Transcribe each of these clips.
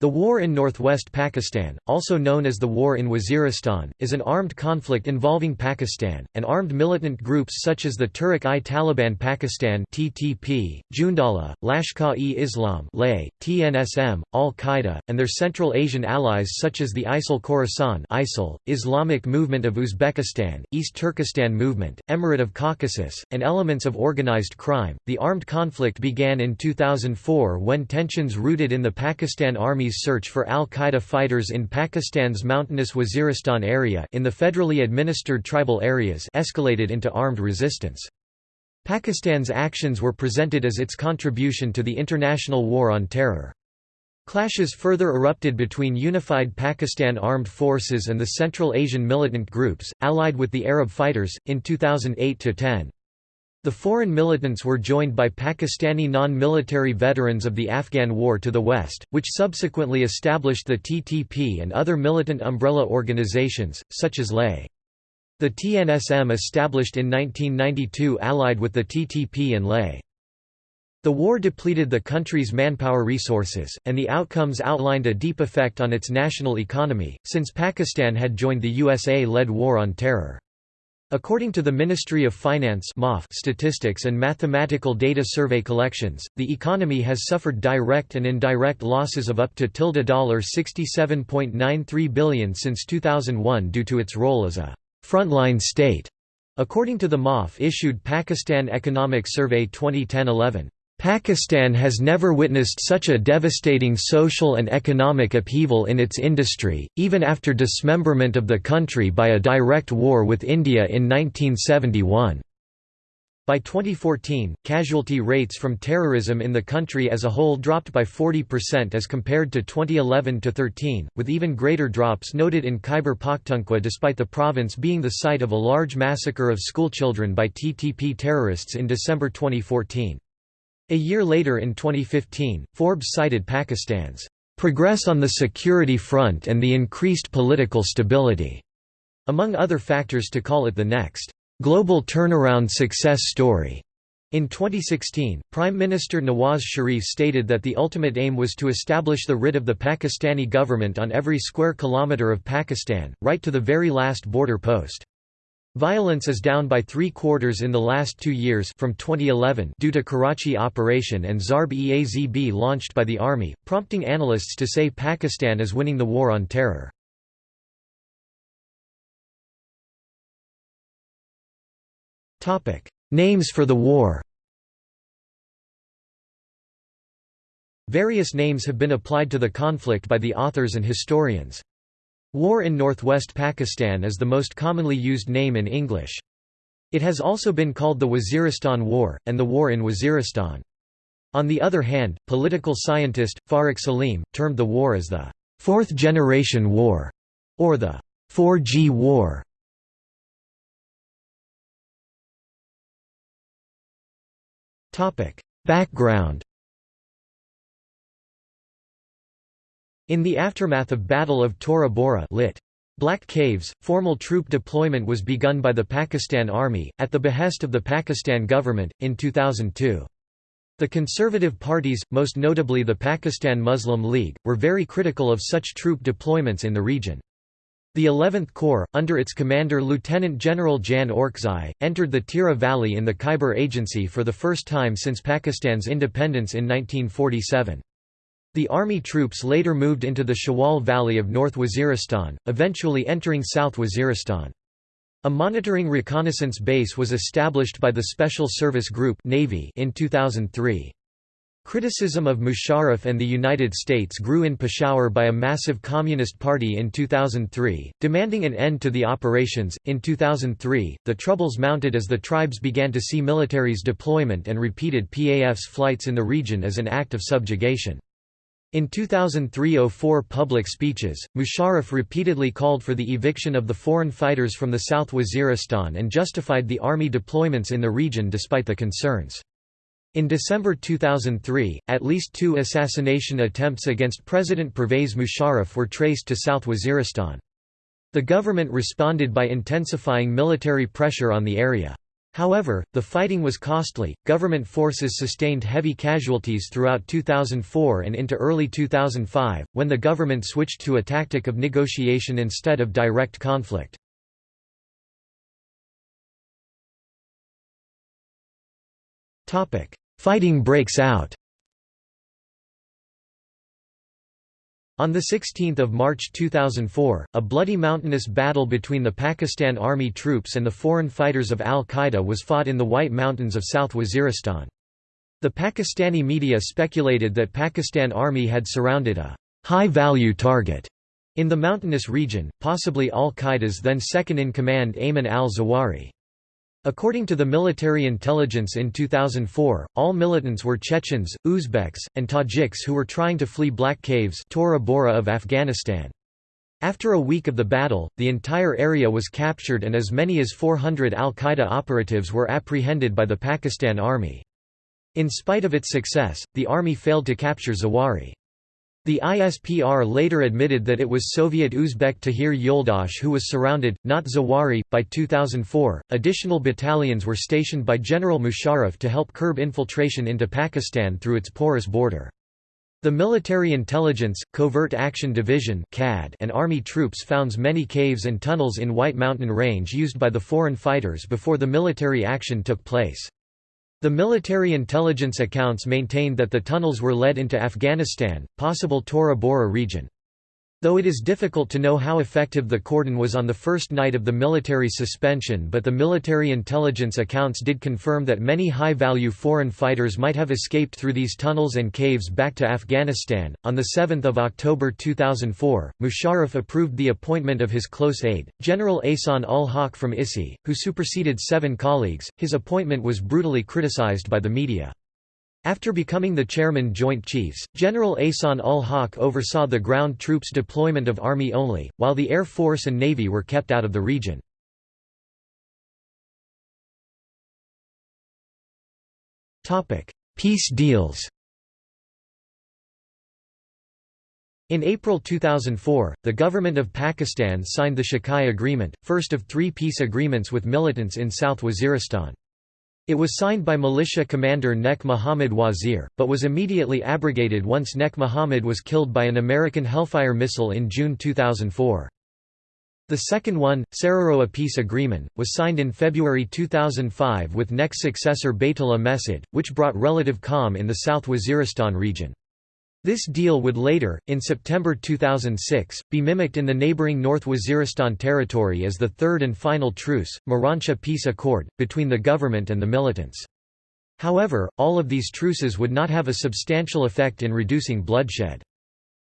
The war in northwest Pakistan, also known as the War in Waziristan, is an armed conflict involving Pakistan, and armed militant groups such as the Tehrik-i-Taliban Pakistan (TTP), Jundallah, Lashkar-e-Islam TNSM, Al-Qaeda, and their Central Asian allies such as the ISIL Khorasan (ISIL), Islamic Movement of Uzbekistan, East Turkestan Movement, Emirate of Caucasus, and elements of organized crime. The armed conflict began in 2004 when tensions rooted in the Pakistan Army Army's search for al-Qaeda fighters in Pakistan's mountainous Waziristan area in the federally administered tribal areas escalated into armed resistance. Pakistan's actions were presented as its contribution to the international war on terror. Clashes further erupted between unified Pakistan armed forces and the Central Asian militant groups, allied with the Arab fighters, in 2008–10. The foreign militants were joined by Pakistani non-military veterans of the Afghan War to the west, which subsequently established the TTP and other militant umbrella organizations, such as LAY. The TNSM established in 1992 allied with the TTP and LAY. The war depleted the country's manpower resources, and the outcomes outlined a deep effect on its national economy, since Pakistan had joined the USA-led War on Terror. According to the Ministry of Finance statistics and mathematical data survey collections, the economy has suffered direct and indirect losses of up to $67.93 billion since 2001 due to its role as a frontline state. According to the MOF issued Pakistan Economic Survey 2010-11. Pakistan has never witnessed such a devastating social and economic upheaval in its industry, even after dismemberment of the country by a direct war with India in 1971. By 2014, casualty rates from terrorism in the country as a whole dropped by 40% as compared to 2011-13, with even greater drops noted in Khyber Pakhtunkhwa despite the province being the site of a large massacre of schoolchildren by TTP terrorists in December 2014. A year later in 2015, Forbes cited Pakistan's progress on the security front and the increased political stability, among other factors to call it the next global turnaround success story. In 2016, Prime Minister Nawaz Sharif stated that the ultimate aim was to establish the writ of the Pakistani government on every square kilometre of Pakistan, right to the very last border post. Violence is down by three quarters in the last two years from 2011 due to Karachi operation and Zarb-e-Azb launched by the army, prompting analysts to say Pakistan is winning the war on terror. Names for the war Various names have been applied to the conflict by the authors and historians. War in northwest Pakistan is the most commonly used name in English. It has also been called the Waziristan War, and the War in Waziristan. On the other hand, political scientist, Farrukh Salim, termed the war as the Fourth Generation War, or the 4G War. Background In the aftermath of Battle of Tora Bora lit. Black Caves, formal troop deployment was begun by the Pakistan Army, at the behest of the Pakistan government, in 2002. The conservative parties, most notably the Pakistan Muslim League, were very critical of such troop deployments in the region. The 11th Corps, under its commander Lieutenant General Jan Orakzai, entered the Tirah Valley in the Khyber Agency for the first time since Pakistan's independence in 1947. The army troops later moved into the Shawal Valley of North Waziristan, eventually entering South Waziristan. A monitoring reconnaissance base was established by the Special Service Group Navy in 2003. Criticism of Musharraf and the United States grew in Peshawar by a massive Communist Party in 2003, demanding an end to the operations. In 2003, the troubles mounted as the tribes began to see military's deployment and repeated PAF's flights in the region as an act of subjugation. In 2003–04 public speeches, Musharraf repeatedly called for the eviction of the foreign fighters from the South Waziristan and justified the army deployments in the region despite the concerns. In December 2003, at least two assassination attempts against President Pervez Musharraf were traced to South Waziristan. The government responded by intensifying military pressure on the area. However, the fighting was costly. Government forces sustained heavy casualties throughout 2004 and into early 2005, when the government switched to a tactic of negotiation instead of direct conflict. Fighting breaks out On 16 March 2004, a bloody mountainous battle between the Pakistan Army troops and the foreign fighters of al-Qaeda was fought in the White Mountains of South Waziristan. The Pakistani media speculated that Pakistan Army had surrounded a high-value target in the mountainous region, possibly al-Qaeda's then second-in-command Ayman al-Zawahiri. According to the military intelligence in 2004, all militants were Chechens, Uzbeks, and Tajiks who were trying to flee Black Caves Tora Bora of Afghanistan. After a week of the battle, the entire area was captured and as many as 400 al-Qaeda operatives were apprehended by the Pakistan Army. In spite of its success, the army failed to capture Zawahiri. The ISPR later admitted that it was Soviet Uzbek Tahir Yoldash who was surrounded, not Zawahiri. By 2004, additional battalions were stationed by General Musharraf to help curb infiltration into Pakistan through its porous border. The Military Intelligence, Covert Action Division and Army troops found many caves and tunnels in White Mountain Range used by the foreign fighters before the military action took place. The military intelligence accounts maintained that the tunnels were led into Afghanistan, possible Tora Bora region. Though it is difficult to know how effective the cordon was on the first night of the military suspension but the military intelligence accounts did confirm that many high-value foreign fighters might have escaped through these tunnels and caves back to Afghanistan. On 7 October 2004, Musharraf approved the appointment of his close aide, General Ahsan ul-Haq from ISI, who superseded seven colleagues. His appointment was brutally criticized by the media. After becoming the chairman Joint Chiefs, General Ahsan ul-Haq oversaw the ground troops deployment of Army only, while the Air Force and Navy were kept out of the region. Peace deals In April 2004, the government of Pakistan signed the Shakai Agreement, first of three peace agreements with militants in South Waziristan. It was signed by militia commander Nek Muhammad Wazir, but was immediately abrogated once Nek Muhammad was killed by an American Hellfire missile in June 2004. The second one, Sararogha Peace Agreement, was signed in February 2005 with Nek's successor Baitullah Mehsud, which brought relative calm in the South Waziristan region. This deal would later, in September 2006, be mimicked in the neighbouring North Waziristan territory as the third and final truce, Miranshah Peace Accord, between the government and the militants. However, all of these truces would not have a substantial effect in reducing bloodshed.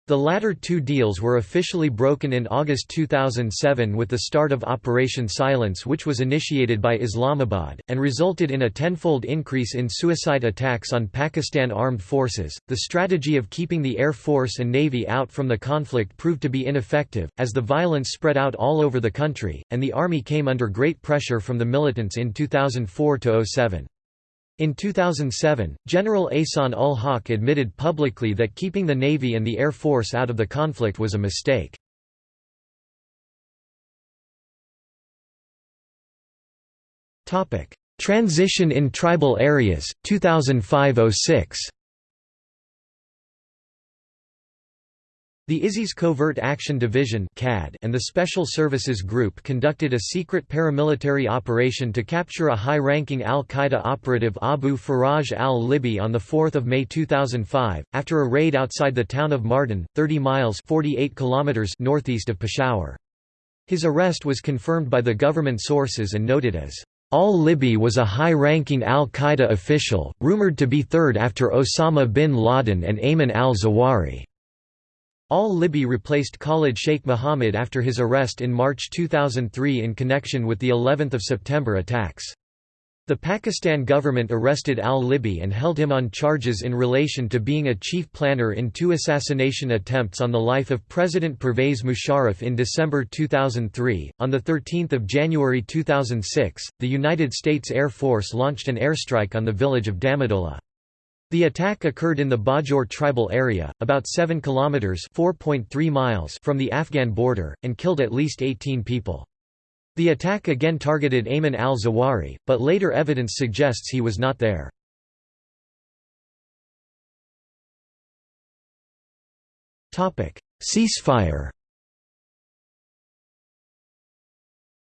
The latter two deals were officially broken in August 2007 with the start of Operation Silence which was initiated by Islamabad, and resulted in a tenfold increase in suicide attacks on Pakistan armed forces. The strategy of keeping the Air Force and Navy out from the conflict proved to be ineffective, as the violence spread out all over the country, and the army came under great pressure from the militants in 2004–07. In 2007, General Ahsan ul-Haq admitted publicly that keeping the Navy and the Air Force out of the conflict was a mistake. Transition in tribal areas, 2005–06 The ISI's Covert Action Division and the Special Services Group conducted a secret paramilitary operation to capture a high-ranking al-Qaeda operative Abu Faraj al-Libi on 4 May 2005, after a raid outside the town of Mardan, 30 miles 48 kilometers northeast of Peshawar. His arrest was confirmed by the government sources and noted as Al-Libi was a high-ranking al-Qaeda official, rumored to be third after Osama bin Laden and Ayman al-Zawahiri. Al-Libi replaced Khalid Sheikh Mohammed after his arrest in March 2003 in connection with the 11th of September attacks. The Pakistan government arrested al-Libi and held him on charges in relation to being a chief planner in two assassination attempts on the life of President Pervez Musharraf in December 2003. On the 13th of January 2006, the United States Air Force launched an airstrike on the village of Damadola. The attack occurred in the Bajaur tribal area, about 7 kilometers (4.3 miles) from the Afghan border, and killed at least 18 people. The attack again targeted Ayman al-Zawahiri, but later evidence suggests he was not there. Topic: Ceasefire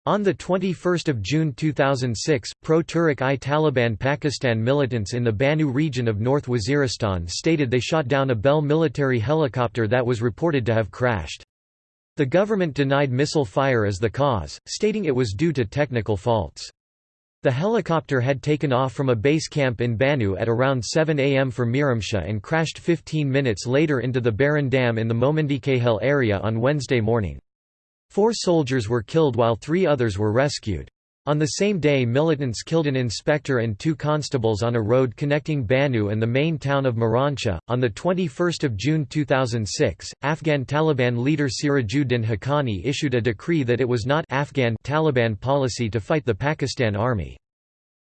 On 21 June 2006, pro-Tehrik i Taliban Pakistan militants in the Bannu region of North Waziristan stated they shot down a Bell military helicopter that was reported to have crashed. The government denied missile fire as the cause, stating it was due to technical faults. The helicopter had taken off from a base camp in Bannu at around 7 am for Miramshah and crashed 15 minutes later into the Baran Dam in the Momandikahel area on Wednesday morning. Four soldiers were killed while three others were rescued. On the same day militants killed an inspector and two constables on a road connecting Bannu and the main town of Miranshah. On 21 June 2006, Afghan Taliban leader Sirajuddin Haqqani issued a decree that it was not Afghan Taliban policy to fight the Pakistan Army.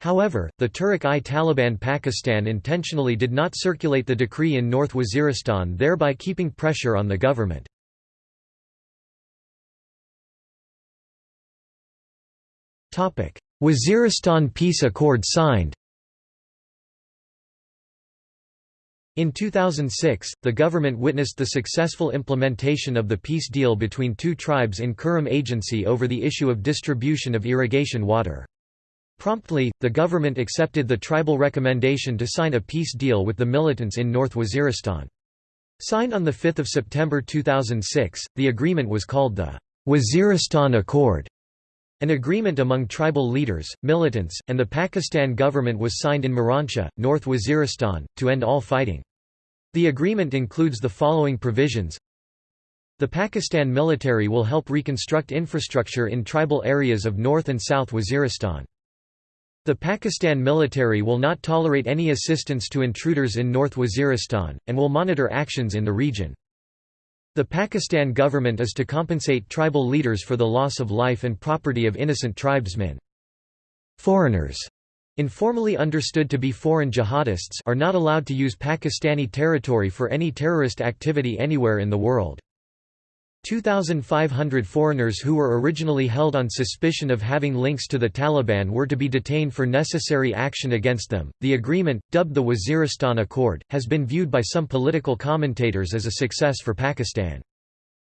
However, the Tehrik-i-Taliban Pakistan intentionally did not circulate the decree in North Waziristan thereby keeping pressure on the government. Waziristan Peace Accord signed In 2006, the government witnessed the successful implementation of the peace deal between two tribes in Kurram Agency over the issue of distribution of irrigation water. Promptly, the government accepted the tribal recommendation to sign a peace deal with the militants in North Waziristan. Signed on 5 September 2006, the agreement was called the Waziristan Accord. An agreement among tribal leaders, militants, and the Pakistan government was signed in Miranshah, North Waziristan, to end all fighting. The agreement includes the following provisions The Pakistan military will help reconstruct infrastructure in tribal areas of North and South Waziristan. The Pakistan military will not tolerate any assistance to intruders in North Waziristan, and will monitor actions in the region. The Pakistan government is to compensate tribal leaders for the loss of life and property of innocent tribesmen. Foreigners informally understood to be foreign jihadists are not allowed to use Pakistani territory for any terrorist activity anywhere in the world. 2,500 foreigners who were originally held on suspicion of having links to the Taliban were to be detained for necessary action against them. The agreement, dubbed the Waziristan Accord, has been viewed by some political commentators as a success for Pakistan.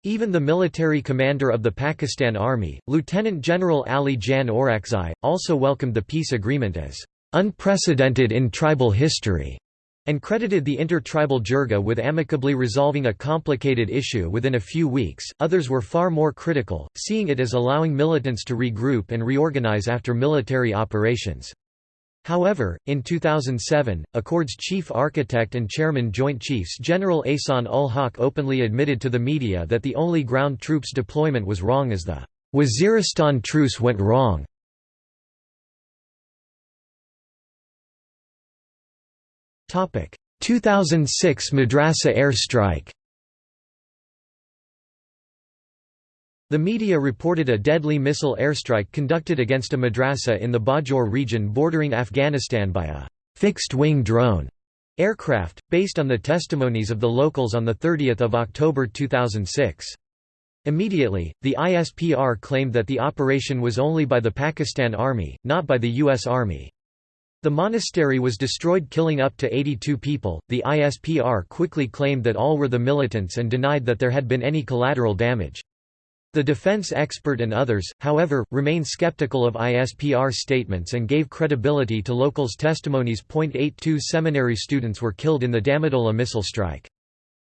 Even the military commander of the Pakistan Army, Lieutenant General Ali Jan Orakzai, also welcomed the peace agreement as unprecedented in tribal history and credited the inter-tribal jirga with amicably resolving a complicated issue within a few weeks. Others were far more critical, seeing it as allowing militants to regroup and reorganize after military operations. However, in 2007, Accord's chief architect and chairman Joint Chiefs General Ehsan ul Haq openly admitted to the media that the only ground troops deployment was wrong as the Waziristan truce went wrong. 2006 Madrasa airstrike The media reported a deadly missile airstrike conducted against a madrasa in the Bajaur region bordering Afghanistan by a fixed-wing drone aircraft, based on the testimonies of the locals on 30 October 2006. Immediately, the ISPR claimed that the operation was only by the Pakistan Army, not by the U.S. Army. The monastery was destroyed killing up to 82 people. The ISPR quickly claimed that all were the militants and denied that there had been any collateral damage. The defense expert and others, however, remain skeptical of ISPR statements and gave credibility to locals' testimonies. 82 seminary students were killed in the Damadola missile strike.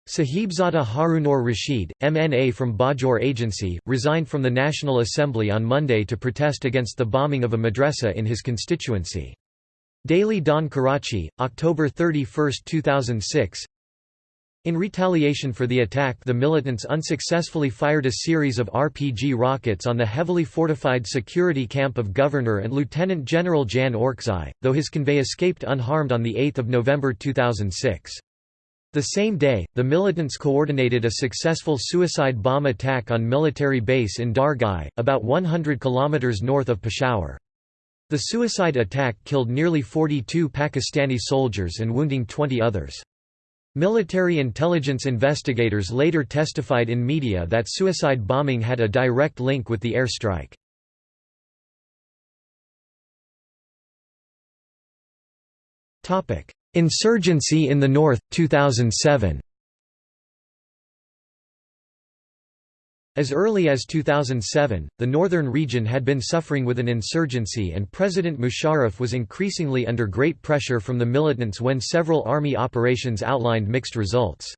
Sahibzada Harunor Rashid, MNA from Bajaur Agency, resigned from the National Assembly on Monday to protest against the bombing of a madrasa in his constituency. Daily Dawn Karachi, October 31, 2006 In retaliation for the attack the militants unsuccessfully fired a series of RPG rockets on the heavily fortified security camp of Governor and Lieutenant General Jan Orakzai, though his convoy escaped unharmed on 8 November 2006. The same day, the militants coordinated a successful suicide bomb attack on military base in Dargai, about 100 km north of Peshawar. The suicide attack killed nearly 42 Pakistani soldiers and wounding 20 others. Military intelligence investigators later testified in media that suicide bombing had a direct link with the airstrike. Insurgency in the North, 2007 As early as 2007, the northern region had been suffering with an insurgency and President Musharraf was increasingly under great pressure from the militants when several army operations outlined mixed results.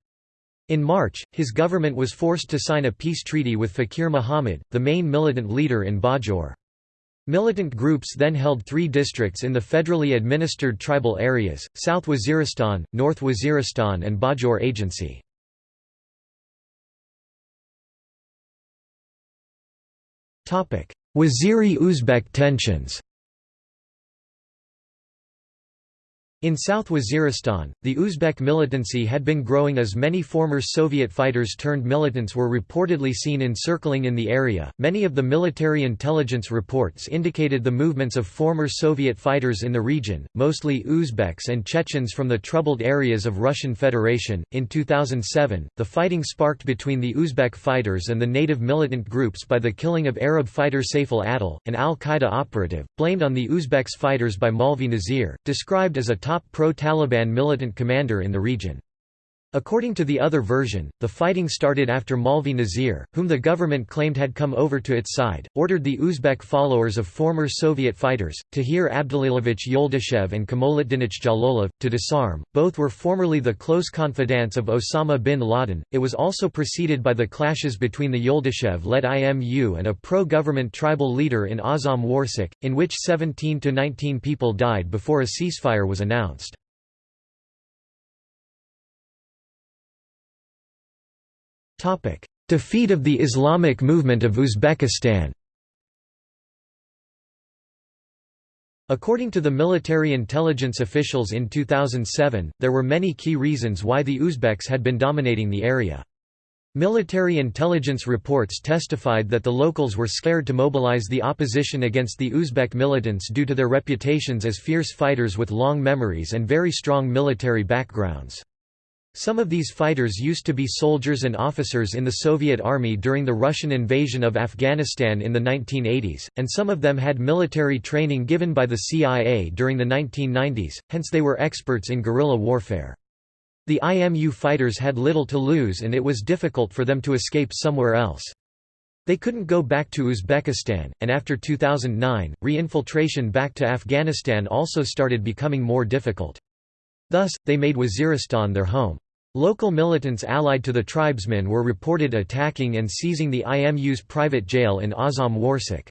In March, his government was forced to sign a peace treaty with Fakir Muhammad, the main militant leader in Bajaur. Militant groups then held three districts in the federally administered tribal areas, South Waziristan, North Waziristan and Bajaur Agency. Waziri-Uzbek tensions In South Waziristan, the Uzbek militancy had been growing as many former Soviet fighters turned militants were reportedly seen encircling in the area. Many of the military intelligence reports indicated the movements of former Soviet fighters in the region, mostly Uzbeks and Chechens from the troubled areas of Russian Federation. In 2007, the fighting sparked between the Uzbek fighters and the native militant groups by the killing of Arab fighter Saif al-Adil, an al-Qaeda operative, blamed on the Uzbeks fighters by Maulvi Nazir, described as a top pro-Taliban militant commander in the region. According to the other version, the fighting started after Maulvi Nazir, whom the government claimed had come over to its side, ordered the Uzbek followers of former Soviet fighters, Tahir Abdalilovich Yoldashev and Kamoluddinich Jalolov, to disarm. Both were formerly the close confidants of Osama bin Laden. It was also preceded by the clashes between the Yoldashev led IMU and a pro government tribal leader in Azam Warsak, in which 17 to 19 people died before a ceasefire was announced. Defeat of the Islamic movement of Uzbekistan According to the military intelligence officials in 2007, there were many key reasons why the Uzbeks had been dominating the area. Military intelligence reports testified that the locals were scared to mobilize the opposition against the Uzbek militants due to their reputations as fierce fighters with long memories and very strong military backgrounds. Some of these fighters used to be soldiers and officers in the Soviet Army during the Russian invasion of Afghanistan in the 1980s, and some of them had military training given by the CIA during the 1990s, hence they were experts in guerrilla warfare. The IMU fighters had little to lose and it was difficult for them to escape somewhere else. They couldn't go back to Uzbekistan, and after 2009, re-infiltration back to Afghanistan also started becoming more difficult. Thus, they made Waziristan their home. Local militants allied to the tribesmen were reported attacking and seizing the IMU's private jail in Azam Warsak.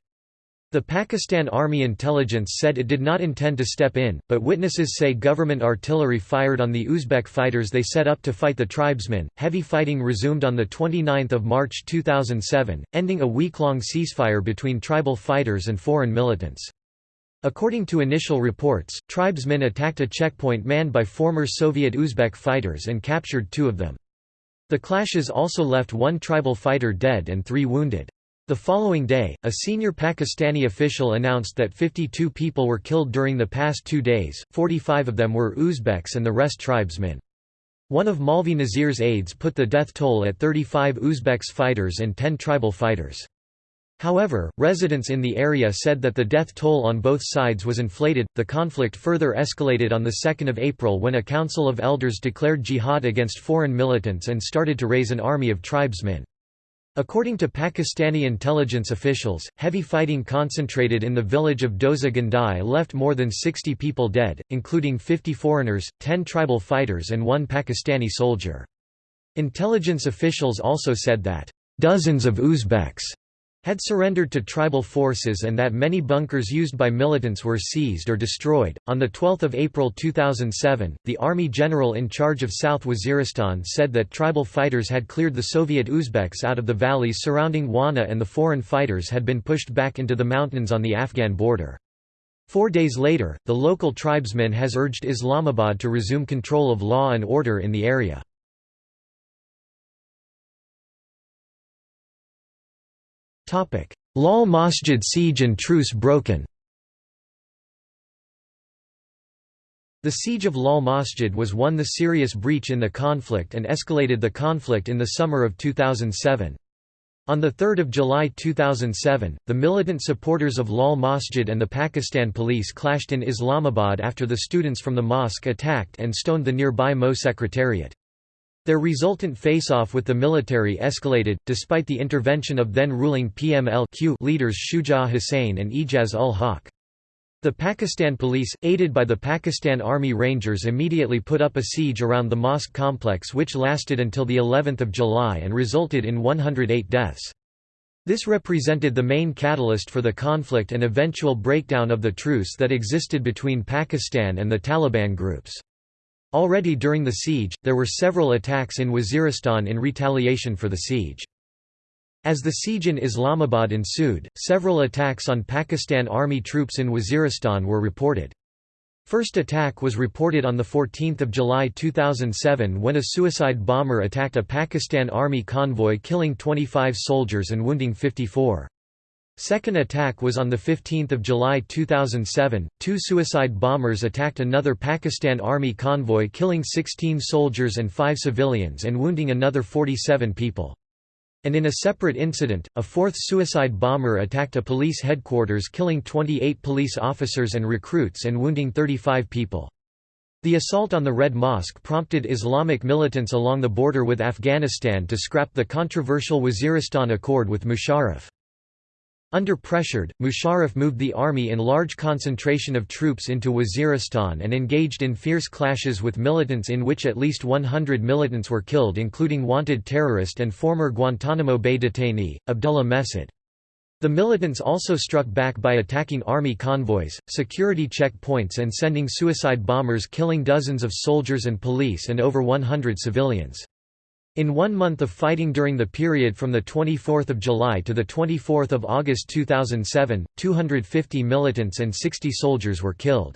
The Pakistan Army intelligence said it did not intend to step in, but witnesses say government artillery fired on the Uzbek fighters they set up to fight the tribesmen. Heavy fighting resumed on the 29th of March 2007, ending a week-long ceasefire between tribal fighters and foreign militants. According to initial reports, tribesmen attacked a checkpoint manned by former Soviet Uzbek fighters and captured two of them. The clashes also left one tribal fighter dead and three wounded. The following day, a senior Pakistani official announced that 52 people were killed during the past two days, 45 of them were Uzbeks and the rest tribesmen. One of Maulvi Nazir's aides put the death toll at 35 Uzbeks fighters and 10 tribal fighters. However, residents in the area said that the death toll on both sides was inflated. The conflict further escalated on the 2nd of April when a council of elders declared jihad against foreign militants and started to raise an army of tribesmen. According to Pakistani intelligence officials, heavy fighting concentrated in the village of Doza Gandai left more than 60 people dead, including 50 foreigners, 10 tribal fighters and one Pakistani soldier. Intelligence officials also said that, "...dozens of Uzbeks," had surrendered to tribal forces and that many bunkers used by militants were seized or destroyed. On the 12th of April 2007, the army general in charge of South Waziristan said that tribal fighters had cleared the Soviet Uzbeks out of the valleys surrounding Wana and the foreign fighters had been pushed back into the mountains on the Afghan border. Four days later, the local tribesmen has urged Islamabad to resume control of law and order in the area. Lal Masjid siege and truce broken The siege of Lal Masjid was one the serious breach in the conflict and escalated the conflict in the summer of 2007. On 3 July 2007, the militant supporters of Lal Masjid and the Pakistan police clashed in Islamabad after the students from the mosque attacked and stoned the nearby MO secretariat. Their resultant face-off with the military escalated, despite the intervention of then-ruling PML-Q leaders Shujaat Hussain and Ijaz ul Haq. The Pakistan police, aided by the Pakistan Army Rangers immediately put up a siege around the mosque complex which lasted until the 11th of July and resulted in 108 deaths. This represented the main catalyst for the conflict and eventual breakdown of the truce that existed between Pakistan and the Taliban groups. Already during the siege, there were several attacks in Waziristan in retaliation for the siege. As the siege in Islamabad ensued, several attacks on Pakistan Army troops in Waziristan were reported. First attack was reported on 14 July 2007 when a suicide bomber attacked a Pakistan Army convoy killing 25 soldiers and wounding 54. Second attack was on 15 July 2007, two suicide bombers attacked another Pakistan Army convoy killing 16 soldiers and 5 civilians and wounding another 47 people. And in a separate incident, a fourth suicide bomber attacked a police headquarters killing 28 police officers and recruits and wounding 35 people. The assault on the Red Mosque prompted Islamic militants along the border with Afghanistan to scrap the controversial Waziristan Accord with Musharraf. Under pressured, Musharraf moved the army in large concentration of troops into Waziristan and engaged in fierce clashes with militants in which at least 100 militants were killed including wanted terrorist and former Guantanamo Bay detainee, Abdullah Mehsud. The militants also struck back by attacking army convoys, security checkpoints and sending suicide bombers killing dozens of soldiers and police and over 100 civilians. In one month of fighting during the period from 24 July to 24 August 2007, 250 militants and 60 soldiers were killed.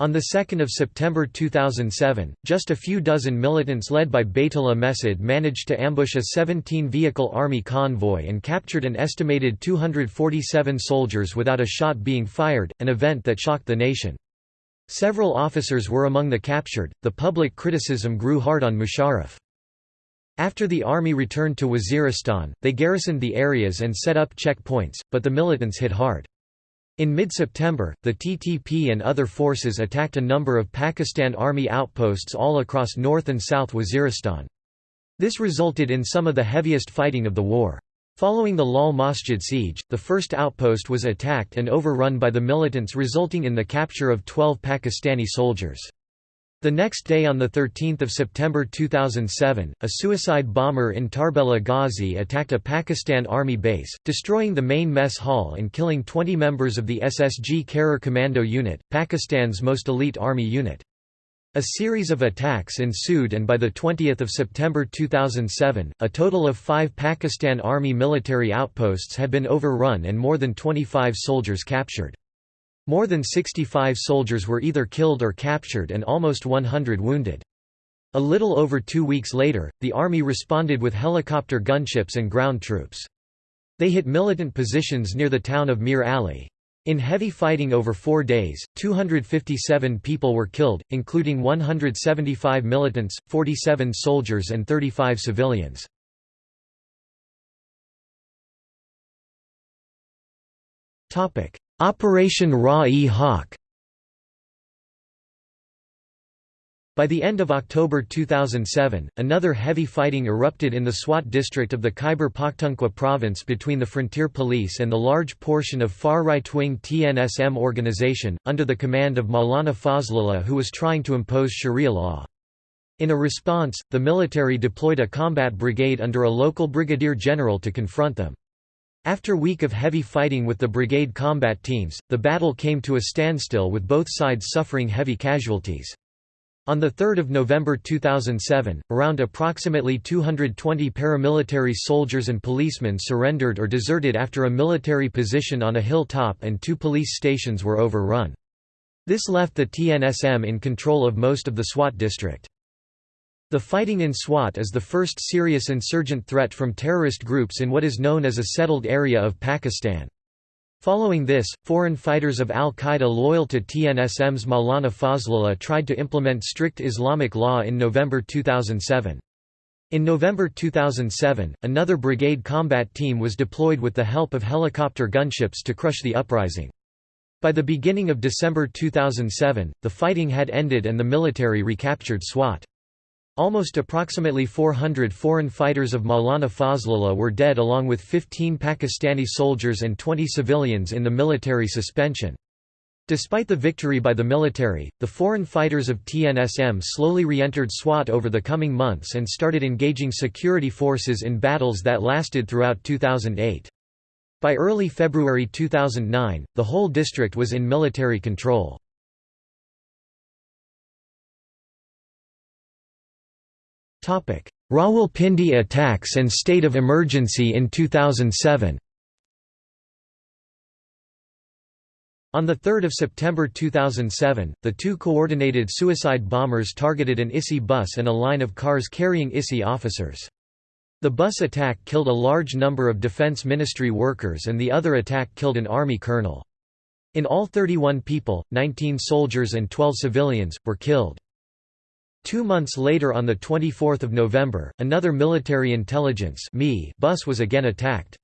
On 2 September 2007, just a few dozen militants led by Baitullah Mehsud managed to ambush a 17-vehicle army convoy and captured an estimated 247 soldiers without a shot being fired, an event that shocked the nation. Several officers were among the captured. The public criticism grew hard on Musharraf. After the army returned to Waziristan, they garrisoned the areas and set up checkpoints, but the militants hit hard. In mid-September, the TTP and other forces attacked a number of Pakistan Army outposts all across North and South Waziristan. This resulted in some of the heaviest fighting of the war. Following the Lal Masjid siege, the first outpost was attacked and overrun by the militants resulting in the capture of 12 Pakistani soldiers. The next day on 13 September 2007, a suicide bomber in Tarbela Ghazi attacked a Pakistan Army base, destroying the main mess hall and killing 20 members of the SSG Khair Commando Unit, Pakistan's most elite army unit. A series of attacks ensued and by 20 September 2007, a total of five Pakistan Army military outposts had been overrun and more than 25 soldiers captured. More than 65 soldiers were either killed or captured and almost 100 wounded. A little over two weeks later, the army responded with helicopter gunships and ground troops. They hit militant positions near the town of Mir Ali. In heavy fighting over four days, 257 people were killed, including 175 militants, 47 soldiers and 35 civilians. Operation Rah-e-Haq By the end of October 2007, another heavy fighting erupted in the Swat district of the Khyber Pakhtunkhwa province between the frontier police and the large portion of far right-wing TNSM organization, under the command of Maulana Fazlullah who was trying to impose sharia law. In a response, the military deployed a combat brigade under a local brigadier general to confront them. After week of heavy fighting with the brigade combat teams, the battle came to a standstill with both sides suffering heavy casualties. On 3 November 2007, around approximately 220 paramilitary soldiers and policemen surrendered or deserted after a military position on a hilltop and two police stations were overrun. This left the TNSM in control of most of the Swat district. The fighting in Swat is the first serious insurgent threat from terrorist groups in what is known as a settled area of Pakistan. Following this, foreign fighters of al-Qaeda loyal to TNSM's Maulana Fazlullah tried to implement strict Islamic law in November 2007. In November 2007, another brigade combat team was deployed with the help of helicopter gunships to crush the uprising. By the beginning of December 2007, the fighting had ended and the military recaptured Swat. Almost approximately 400 foreign fighters of Maulana Fazlullah were dead along with 15 Pakistani soldiers and 20 civilians in the military suspension. Despite the victory by the military, the foreign fighters of TNSM slowly re-entered Swat over the coming months and started engaging security forces in battles that lasted throughout 2008. By early February 2009, the whole district was in military control. Rawalpindi attacks and state of emergency in 2007 On 3 September 2007, the two coordinated suicide bombers targeted an ISI bus and a line of cars carrying ISI officers. The bus attack killed a large number of Defense Ministry workers and the other attack killed an Army colonel. In all 31 people, 19 soldiers and 12 civilians, were killed. Two months later on 24 November, another military intelligence bus was again attacked.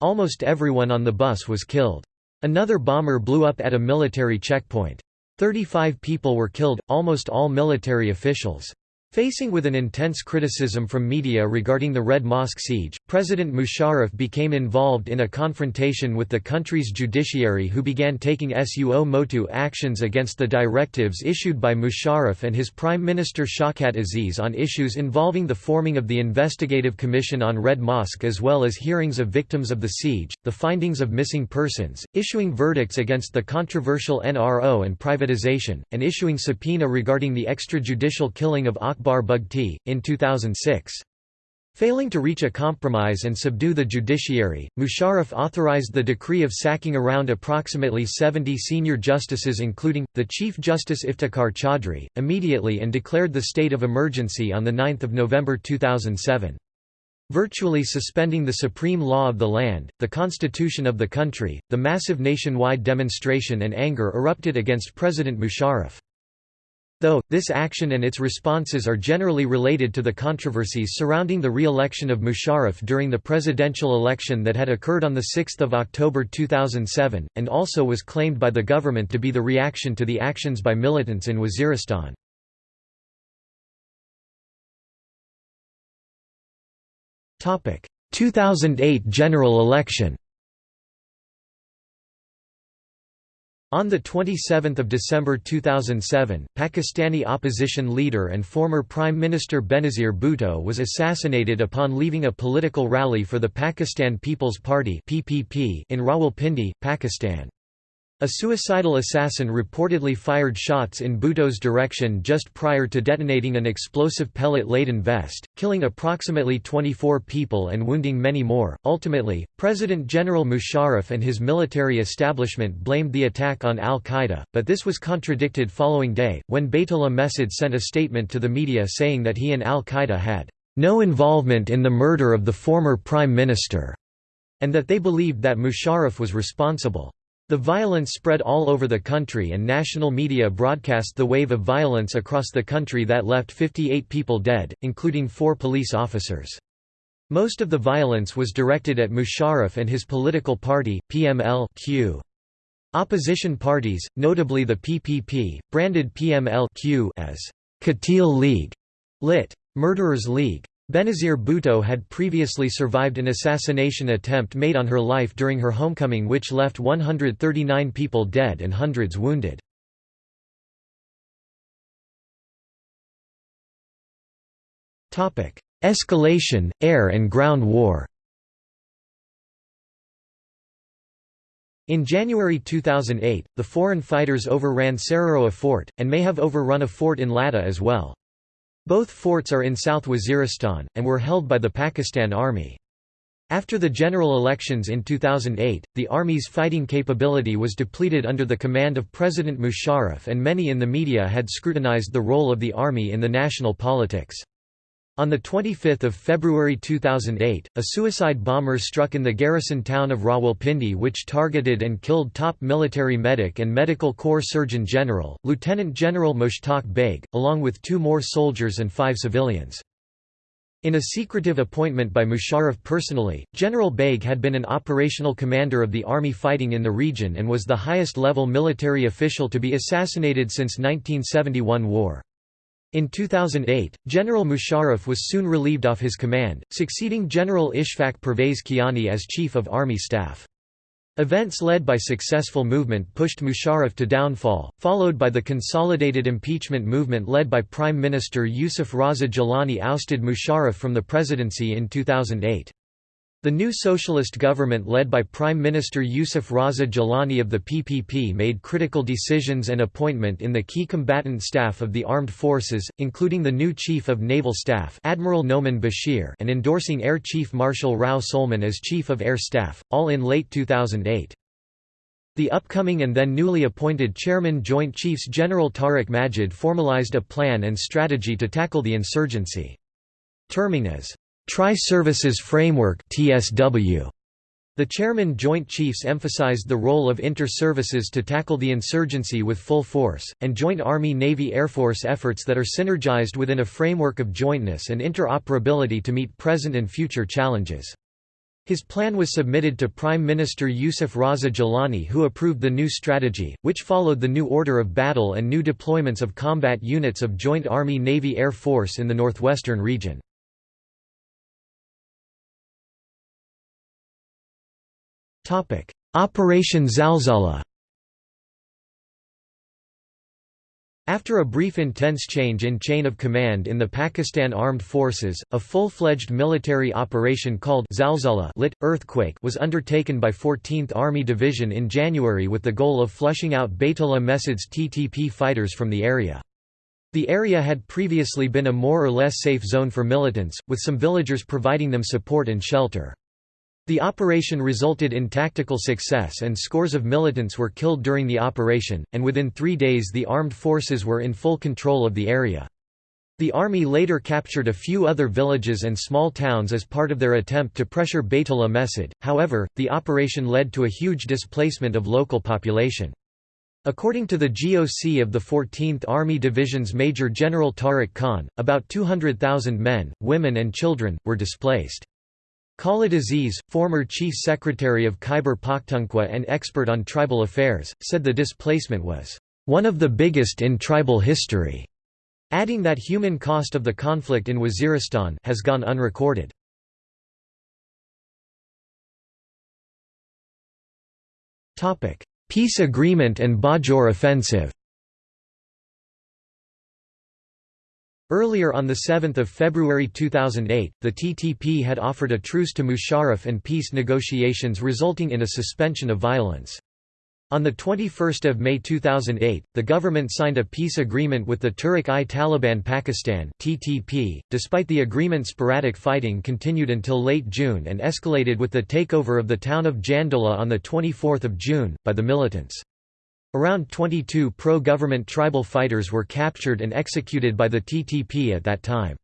Almost everyone on the bus was killed. Another bomber blew up at a military checkpoint. Thirty-five people were killed, almost all military officials. Facing with an intense criticism from media regarding the Red Mosque siege, President Musharraf became involved in a confrontation with the country's judiciary who began taking suo motu actions against the directives issued by Musharraf and his Prime Minister Shawkat Aziz on issues involving the forming of the Investigative Commission on Red Mosque as well as hearings of victims of the siege, the findings of missing persons, issuing verdicts against the controversial NRO and privatization, and issuing subpoena regarding the extrajudicial killing of Akbar Akbar Bugti, in 2006. Failing to reach a compromise and subdue the judiciary, Musharraf authorized the decree of sacking around approximately 70 senior justices including, the Chief Justice Iftikhar Chaudhry, immediately and declared the state of emergency on 9 November 2007. Virtually suspending the supreme law of the land, the constitution of the country, the massive nationwide demonstration and anger erupted against President Musharraf. Though, this action and its responses are generally related to the controversies surrounding the re-election of Musharraf during the presidential election that had occurred on 6 October 2007, and also was claimed by the government to be the reaction to the actions by militants in Waziristan. Topic: 2008 general election. On 27 December 2007, Pakistani opposition leader and former Prime Minister Benazir Bhutto was assassinated upon leaving a political rally for the Pakistan People's Party in Rawalpindi, Pakistan. A suicidal assassin reportedly fired shots in Bhutto's direction just prior to detonating an explosive pellet-laden vest, killing approximately 24 people and wounding many more. Ultimately, President General Musharraf and his military establishment blamed the attack on al-Qaeda, but this was contradicted following day, when Baitullah Mehsud sent a statement to the media saying that he and al-Qaeda had no involvement in the murder of the former prime minister, and that they believed that Musharraf was responsible. The violence spread all over the country and national media broadcast the wave of violence across the country that left 58 people dead, including four police officers. Most of the violence was directed at Musharraf and his political party, PML -Q. Opposition parties, notably the PPP, branded PML-Q as Qatil League, lit. Murderers League. Benazir Bhutto had previously survived an assassination attempt made on her life during her homecoming which left 139 people dead and hundreds wounded. Escalation, air and ground war In January 2008, the foreign fighters overran Sararogha fort, and may have overrun a fort in Latta as well. Both forts are in South Waziristan, and were held by the Pakistan Army. After the general elections in 2008, the army's fighting capability was depleted under the command of President Musharraf and many in the media had scrutinized the role of the army in the national politics. On 25 February 2008, a suicide bomber struck in the garrison town of Rawalpindi which targeted and killed top military medic and medical corps surgeon general, Lieutenant General Mushtaq Baig, along with two more soldiers and five civilians. In a secretive appointment by Musharraf personally, General Baig had been an operational commander of the army fighting in the region and was the highest-level military official to be assassinated since 1971 war. In 2008, General Musharraf was soon relieved off his command, succeeding General Ashfaq Parvez Kayani as Chief of Army Staff. Events led by successful movement pushed Musharraf to downfall, followed by the consolidated impeachment movement led by Prime Minister Yusuf Raza Gilani ousted Musharraf from the presidency in 2008. The new socialist government led by Prime Minister Yusuf Raza Gilani of the PPP made critical decisions and appointment in the key combatant staff of the armed forces, including the new Chief of Naval Staff Admiral Noman Bashir and endorsing Air Chief Marshal Rao Suleman as Chief of Air Staff, all in late 2008. The upcoming and then newly appointed Chairman Joint Chiefs General Tariq Majid formalized a plan and strategy to tackle the insurgency. Terming as Tri-Services Framework. The Chairman Joint Chiefs emphasized the role of inter-services to tackle the insurgency with full force, and joint Army-Navy-Air Force efforts that are synergized within a framework of jointness and interoperability to meet present and future challenges. His plan was submitted to Prime Minister Yusuf Raza Gilani who approved the new strategy, which followed the new order of battle and new deployments of combat units of Joint Army-Navy-Air Force in the northwestern region. Operation Zalzala After a brief intense change in chain of command in the Pakistan Armed Forces, a full-fledged military operation called Zalzala lit, Earthquake was undertaken by 14th Army Division in January with the goal of flushing out Baitullah Mehsud's TTP fighters from the area. The area had previously been a more or less safe zone for militants, with some villagers providing them support and shelter. The operation resulted in tactical success and scores of militants were killed during the operation, and within three days the armed forces were in full control of the area. The army later captured a few other villages and small towns as part of their attempt to pressure Baitullah Mehsud, however, the operation led to a huge displacement of local population. According to the GOC of the 14th Army Division's Major General Tariq Khan, about 200,000 men, women and children, were displaced. Khalid Aziz, former Chief Secretary of Khyber Pakhtunkhwa and expert on tribal affairs, said the displacement was, "...one of the biggest in tribal history", adding that human cost of the conflict in Waziristan has gone unrecorded. Peace agreement and Bajaur offensive Earlier on 7 February 2008, the TTP had offered a truce to Musharraf and peace negotiations resulting in a suspension of violence. On 21 May 2008, the government signed a peace agreement with the Tehrik-i-Taliban Pakistan (TTP). Despite the agreement, sporadic fighting continued until late June and escalated with the takeover of the town of Jandola on the 24th of June by the militants. Around 22 pro-government tribal fighters were captured and executed by the TTP at that time.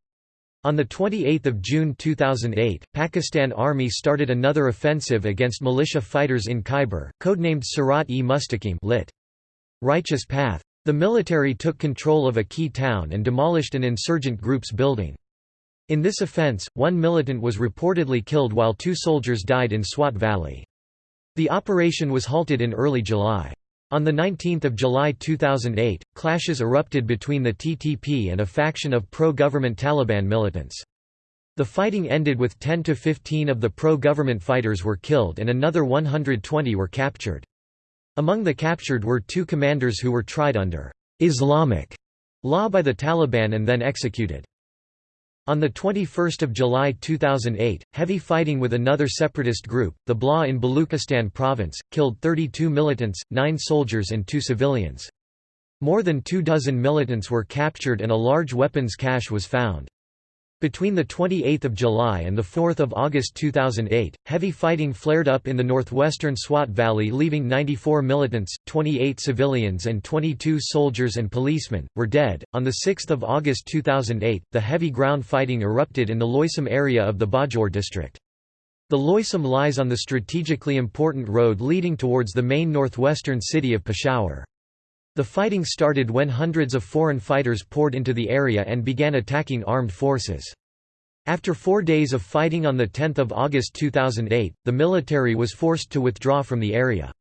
On 28 June 2008, Pakistan Army started another offensive against militia fighters in Khyber, codenamed Surat-e-Mustaqim lit. Righteous Path. The military took control of a key town and demolished an insurgent group's building. In this offense, one militant was reportedly killed while two soldiers died in Swat Valley. The operation was halted in early July. On 19 July 2008, clashes erupted between the TTP and a faction of pro-government Taliban militants. The fighting ended with 10 to 15 of the pro-government fighters were killed and another 120 were captured. Among the captured were two commanders who were tried under Islamic law by the Taliban and then executed. On 21 July 2008, heavy fighting with another separatist group, the BLA in Baluchistan province, killed 32 militants, 9 soldiers and 2 civilians. More than two dozen militants were captured and a large weapons cache was found. Between 28 July and 4 August 2008, heavy fighting flared up in the northwestern Swat Valley leaving 94 militants, 28 civilians and 22 soldiers and policemen, were dead. On 6 August 2008, the heavy ground fighting erupted in the Loisam area of the Bajaur district. The Loisam lies on the strategically important road leading towards the main northwestern city of Peshawar. The fighting started when hundreds of foreign fighters poured into the area and began attacking armed forces. After four days of fighting on 10 August 2008, the military was forced to withdraw from the area.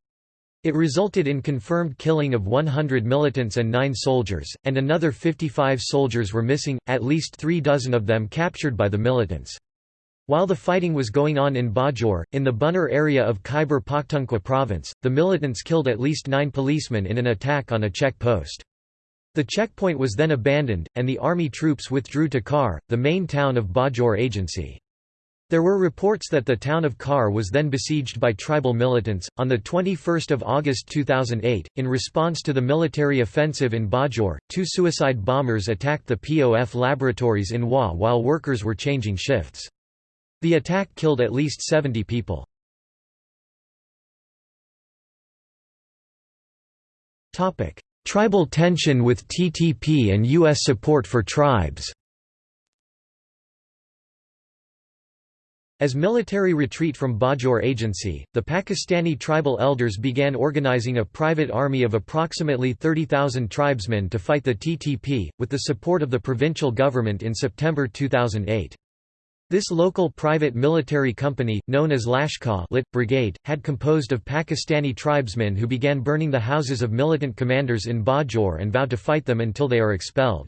It resulted in confirmed killing of 100 militants and 9 soldiers, and another 55 soldiers were missing, at least three dozen of them captured by the militants. While the fighting was going on in Bajaur, in the Buner area of Khyber Pakhtunkhwa province, the militants killed at least nine policemen in an attack on a checkpost. The checkpoint was then abandoned, and the army troops withdrew to Khar, the main town of Bajaur Agency. There were reports that the town of Khar was then besieged by tribal militants. On the 21st of August 2008, in response to the military offensive in Bajaur, two suicide bombers attacked the POF laboratories in Wah while workers were changing shifts. The attack killed at least 70 people. Tribal tension with TTP and US support for tribes. As military retreat from Bajaur Agency, the Pakistani tribal elders began organizing a private army of approximately 30,000 tribesmen to fight the TTP, with the support of the provincial government in September 2008. This local private military company, known as Lashkar Lit. Brigade, had composed of Pakistani tribesmen who began burning the houses of militant commanders in Bajaur and vowed to fight them until they are expelled.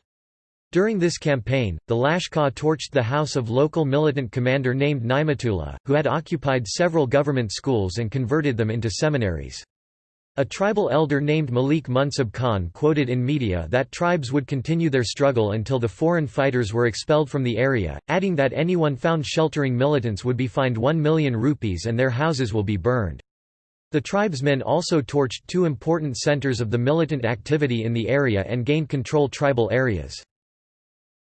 During this campaign, the Lashkar torched the house of local militant commander named Naimatullah, who had occupied several government schools and converted them into seminaries. A tribal elder named Malik Munsab Khan quoted in media that tribes would continue their struggle until the foreign fighters were expelled from the area, adding that anyone found sheltering militants would be fined 1 million rupees and their houses will be burned. The tribesmen also torched two important centers of the militant activity in the area and gained control tribal areas.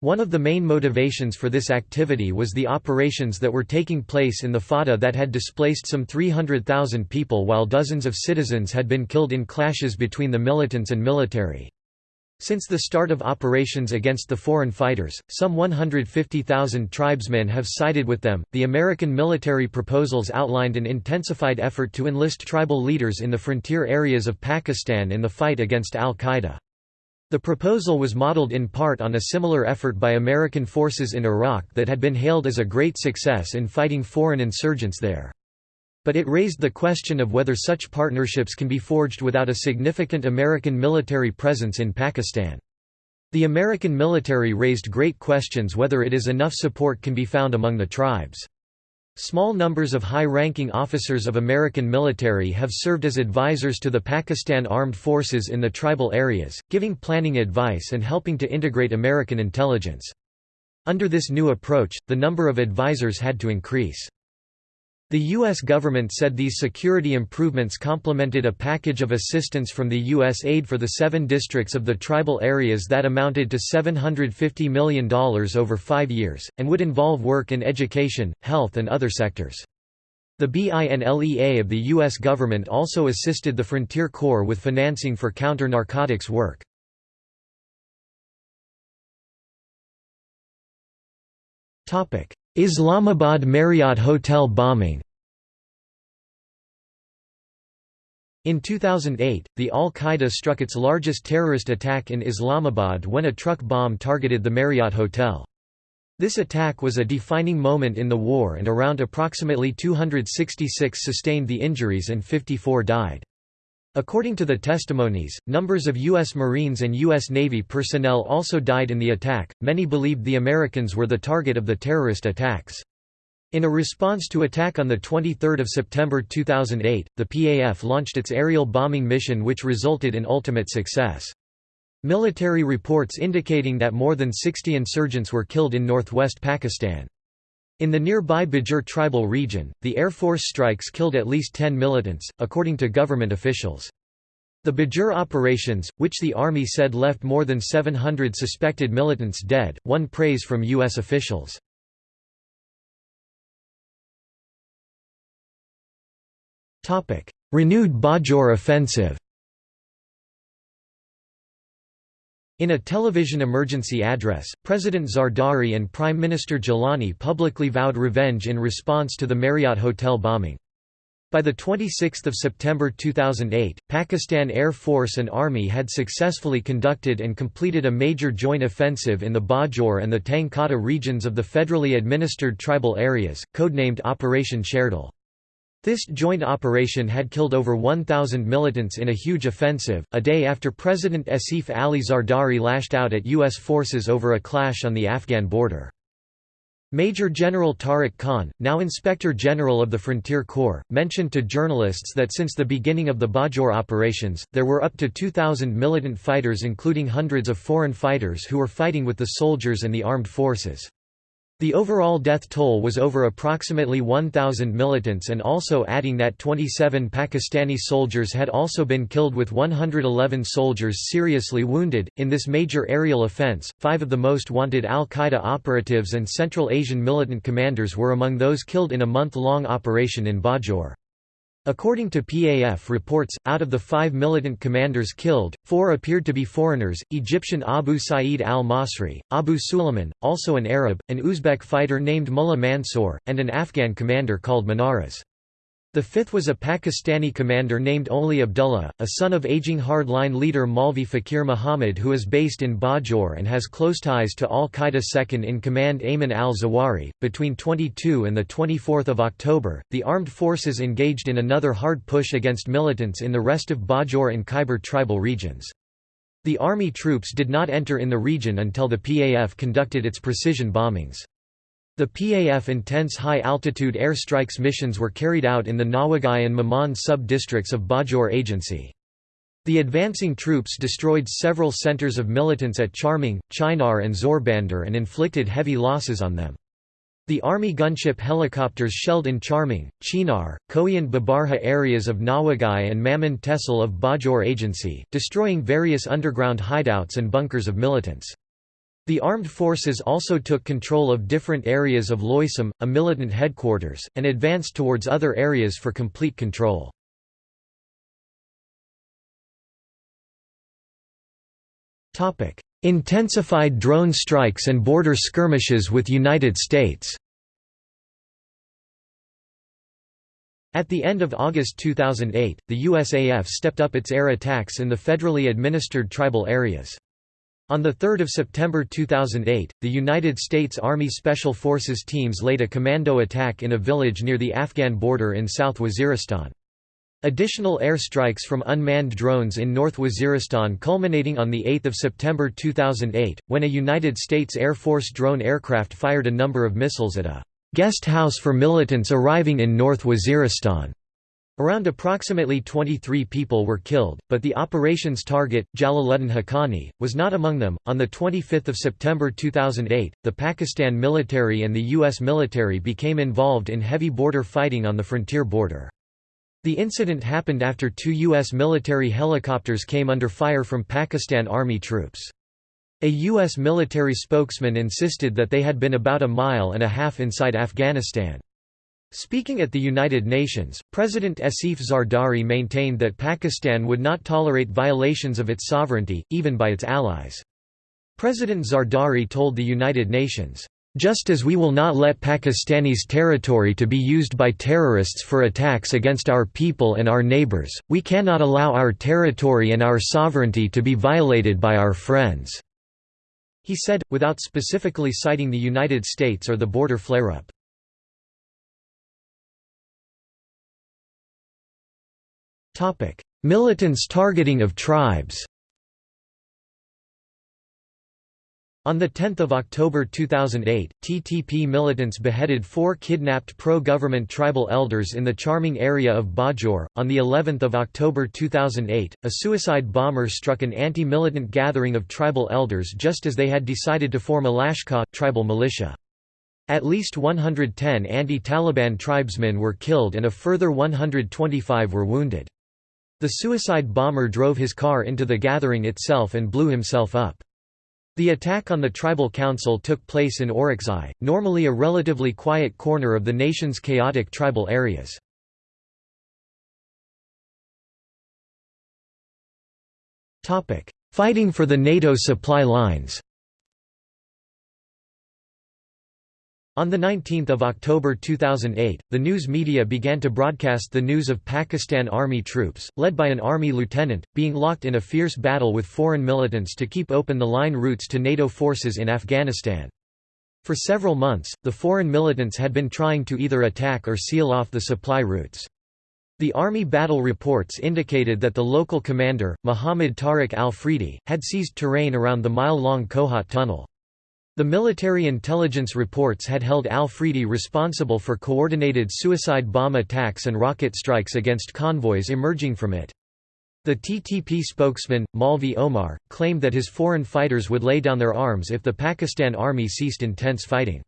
One of the main motivations for this activity was the operations that were taking place in the FATA that had displaced some 300,000 people while dozens of citizens had been killed in clashes between the militants and military. Since the start of operations against the foreign fighters, some 150,000 tribesmen have sided with them. The American military proposals outlined an intensified effort to enlist tribal leaders in the frontier areas of Pakistan in the fight against al Qaeda. The proposal was modeled in part on a similar effort by American forces in Iraq that had been hailed as a great success in fighting foreign insurgents there. But it raised the question of whether such partnerships can be forged without a significant American military presence in Pakistan. The American military raised great questions whether it is enough support can be found among the tribes. Small numbers of high-ranking officers of American military have served as advisors to the Pakistan Armed Forces in the tribal areas, giving planning advice and helping to integrate American intelligence. Under this new approach, the number of advisors had to increase. The U.S. government said these security improvements complemented a package of assistance from the U.S. aid for the seven districts of the tribal areas that amounted to $750 million over five years, and would involve work in education, health and other sectors. The BINLEA of the U.S. government also assisted the Frontier Corps with financing for counter-narcotics work. Islamabad Marriott Hotel bombing In 2008, the al-Qaeda struck its largest terrorist attack in Islamabad when a truck bomb targeted the Marriott Hotel. This attack was a defining moment in the war and around approximately 266 sustained the injuries and 54 died. According to the testimonies, numbers of U.S. Marines and U.S. Navy personnel also died in the attack. Many believed the Americans were the target of the terrorist attacks. In a response to attack on 23 September 2008, the PAF launched its aerial bombing mission which resulted in ultimate success. Military reports indicating that more than 60 insurgents were killed in northwest Pakistan. In the nearby Bajaur tribal region, the Air Force strikes killed at least 10 militants, according to government officials. The Bajaur operations, which the army said left more than 700 suspected militants dead, won praise from U.S. officials. Renewed Bajaur offensive In a television emergency address, President Zardari and Prime Minister Gilani publicly vowed revenge in response to the Marriott Hotel bombing. By 26 September 2008, Pakistan Air Force and Army had successfully conducted and completed a major joint offensive in the Bajaur and the Tangkota regions of the federally administered tribal areas, codenamed Operation Sherdil. This joint operation had killed over 1,000 militants in a huge offensive, a day after President Asif Ali Zardari lashed out at U.S. forces over a clash on the Afghan border. Major General Tariq Khan, now Inspector General of the Frontier Corps, mentioned to journalists that since the beginning of the Bajaur operations, there were up to 2,000 militant fighters including hundreds of foreign fighters who were fighting with the soldiers and the armed forces. The overall death toll was over approximately 1,000 militants and also adding that 27 Pakistani soldiers had also been killed with 111 soldiers seriously wounded. In this major aerial offense, five of the most wanted al Qaeda operatives and Central Asian militant commanders were among those killed in a month long operation in Bajaur. According to PAF reports, out of the five militant commanders killed, four appeared to be foreigners, Egyptian Abu Sa'id al-Masri, Abu Suleiman, also an Arab, an Uzbek fighter named Mullah Mansour, and an Afghan commander called Manaras. The fifth was a Pakistani commander named Oli Abdullah, a son of aging hardline leader Maulvi Fakir Muhammad who is based in Bajaur and has close ties to al-Qaeda second-in-command Ayman al-Zawahiri. Between 22 and 24 October, the armed forces engaged in another hard push against militants in the rest of Bajaur and Khyber tribal regions. The army troops did not enter in the region until the PAF conducted its precision bombings. The PAF intense high-altitude airstrikes missions were carried out in the Nawagai and Maman sub-districts of Bajaur Agency. The advancing troops destroyed several centers of militants at Charmang, Chinar and Zorbandar and inflicted heavy losses on them. The Army gunship helicopters shelled in Charmang, Chinar, Koyan Babarha areas of Nawagai and Maman Tehsil of Bajaur Agency, destroying various underground hideouts and bunkers of militants. The armed forces also took control of different areas of Loisam, a militant headquarters, and advanced towards other areas for complete control. Intensified drone strikes and border skirmishes with United States At the end of August 2008, the USAF stepped up its air attacks in the federally administered tribal areas. On 3 September 2008, the United States Army Special Forces teams laid a commando attack in a village near the Afghan border in South Waziristan. Additional airstrikes from unmanned drones in North Waziristan culminating on 8 September 2008, when a United States Air Force drone aircraft fired a number of missiles at a guest house for militants arriving in North Waziristan. Around approximately 23 people were killed, but the operation's target, Jalaluddin Haqqani, was not among them. On the 25th of September 2008, the Pakistan military and the US military became involved in heavy border fighting on the frontier border. The incident happened after two U.S. military helicopters came under fire from Pakistan Army troops. A U.S. military spokesman insisted that they had been about a mile and a half inside Afghanistan. Speaking at the United Nations, President Asif Zardari maintained that Pakistan would not tolerate violations of its sovereignty, even by its allies. President Zardari told the United Nations, "...just as we will not let Pakistanis' territory to be used by terrorists for attacks against our people and our neighbours, we cannot allow our territory and our sovereignty to be violated by our friends." He said, without specifically citing the United States or the border flare-up. Militants targeting of tribes On 10 October 2008, TTP militants beheaded four kidnapped pro-government tribal elders in the Charmang area of Bajaur. On the 11th of October 2008, a suicide bomber struck an anti-militant gathering of tribal elders just as they had decided to form a Lashkar tribal militia. At least 110 anti-Taliban tribesmen were killed and a further 125 were wounded. The suicide bomber drove his car into the gathering itself and blew himself up. The attack on the tribal council took place in Orakzai, normally a relatively quiet corner of the nation's chaotic tribal areas. Fighting for the NATO supply lines On 19 October 2008, the news media began to broadcast the news of Pakistan Army troops, led by an Army lieutenant, being locked in a fierce battle with foreign militants to keep open the line routes to NATO forces in Afghanistan. For several months, the foreign militants had been trying to either attack or seal off the supply routes. The Army battle reports indicated that the local commander, Muhammad Tariq al-Afridi, had seized terrain around the mile-long Kohat tunnel. The military intelligence reports had held al-Afridi responsible for coordinated suicide bomb attacks and rocket strikes against convoys emerging from it. The TTP spokesman, Maulvi Omar, claimed that his foreign fighters would lay down their arms if the Pakistan army ceased intense fighting.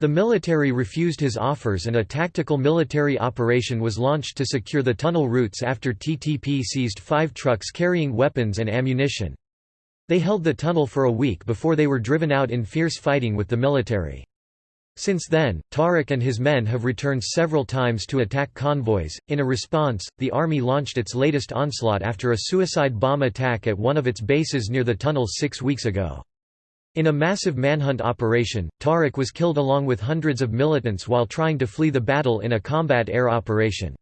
The military refused his offers and a tactical military operation was launched to secure the tunnel routes after TTP seized five trucks carrying weapons and ammunition. They held the tunnel for a week before they were driven out in fierce fighting with the military. Since then, Tariq and his men have returned several times to attack convoys. In a response, the army launched its latest onslaught after a suicide bomb attack at one of its bases near the tunnel six weeks ago. In a massive manhunt operation, Tariq was killed along with hundreds of militants while trying to flee the battle in a combat air operation.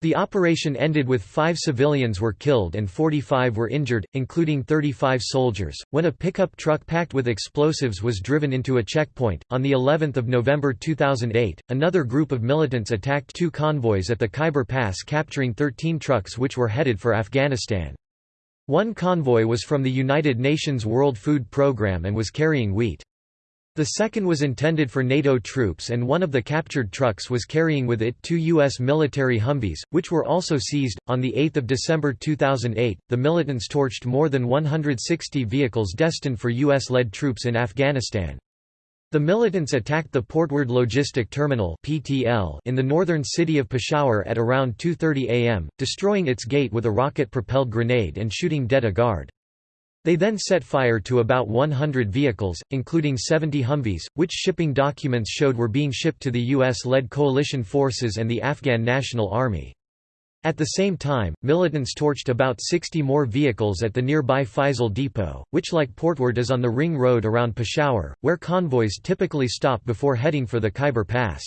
The operation ended with five civilians were killed and 45 were injured, including 35 soldiers, when a pickup truck packed with explosives was driven into a checkpoint. On the 11th of November 2008, another group of militants attacked two convoys at the Khyber Pass capturing 13 trucks which were headed for Afghanistan. One convoy was from the United Nations World Food Programme and was carrying wheat. The second was intended for NATO troops and one of the captured trucks was carrying with it two U.S. military Humvees, which were also seized. On 8 December 2008, the militants torched more than 160 vehicles destined for U.S.-led troops in Afghanistan. The militants attacked the Portward Logistic Terminal (PTL) in the northern city of Peshawar at around 2.30 am, destroying its gate with a rocket-propelled grenade and shooting dead a guard. They then set fire to about 100 vehicles, including 70 Humvees, which shipping documents showed were being shipped to the U.S.-led coalition forces and the Afghan National Army. At the same time, militants torched about 60 more vehicles at the nearby Faisal Depot, which like Portward is on the ring road around Peshawar, where convoys typically stop before heading for the Khyber Pass.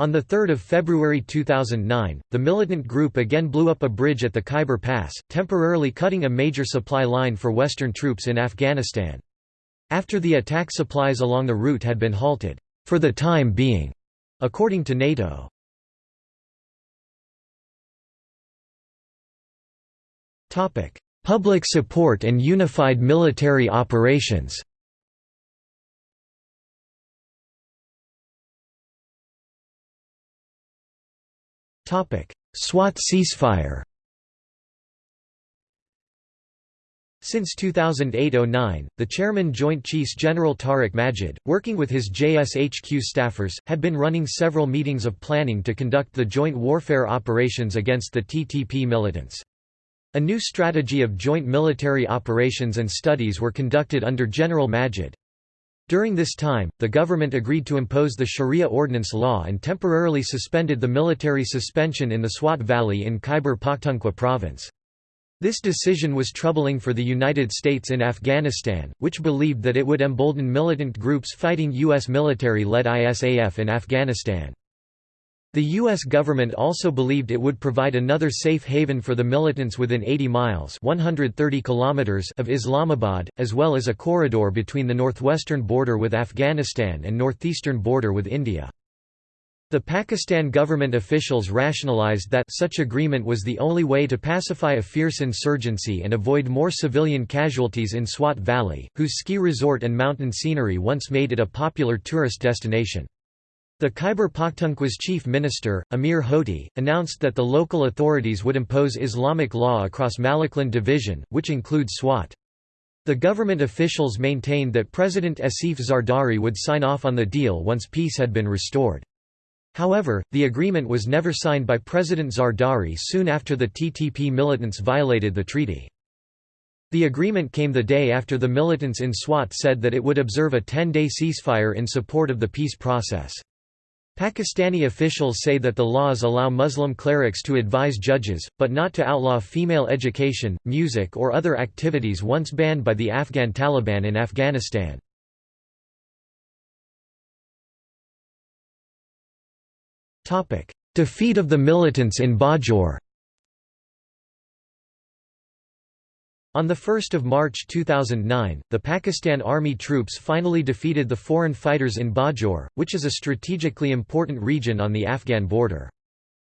On 3 February 2009, the militant group again blew up a bridge at the Khyber Pass, temporarily cutting a major supply line for Western troops in Afghanistan. After the attack supplies along the route had been halted, for the time being, according to NATO. Public support and unified military operations SWAT ceasefire Since 2008–09, the chairman Joint Chiefs General Tariq Majid, working with his JSHQ staffers, had been running several meetings of planning to conduct the joint warfare operations against the TTP militants. A new strategy of joint military operations and studies were conducted under General Majid. During this time, the government agreed to impose the Sharia ordinance law and temporarily suspended the military suspension in the Swat Valley in Khyber Pakhtunkhwa province. This decision was troubling for the United States in Afghanistan, which believed that it would embolden militant groups fighting U.S. military-led ISAF in Afghanistan. The U.S. government also believed it would provide another safe haven for the militants within 80 miles 130 kilometers of Islamabad, as well as a corridor between the northwestern border with Afghanistan and northeastern border with India. The Pakistan government officials rationalized that such agreement was the only way to pacify a fierce insurgency and avoid more civilian casualties in Swat Valley, whose ski resort and mountain scenery once made it a popular tourist destination. The Khyber Pakhtunkhwa's chief minister, Amir Hoti, announced that the local authorities would impose Islamic law across Malakand division, which includes Swat. The government officials maintained that President Asif Zardari would sign off on the deal once peace had been restored. However, the agreement was never signed by President Zardari soon after the TTP militants violated the treaty. The agreement came the day after the militants in Swat said that it would observe a 10-day ceasefire in support of the peace process. Pakistani officials say that the laws allow Muslim clerics to advise judges, but not to outlaw female education, music or other activities once banned by the Afghan Taliban in Afghanistan. Defeat of the militants in Bajaur On 1 March 2009, the Pakistan Army troops finally defeated the foreign fighters in Bajaur, which is a strategically important region on the Afghan border.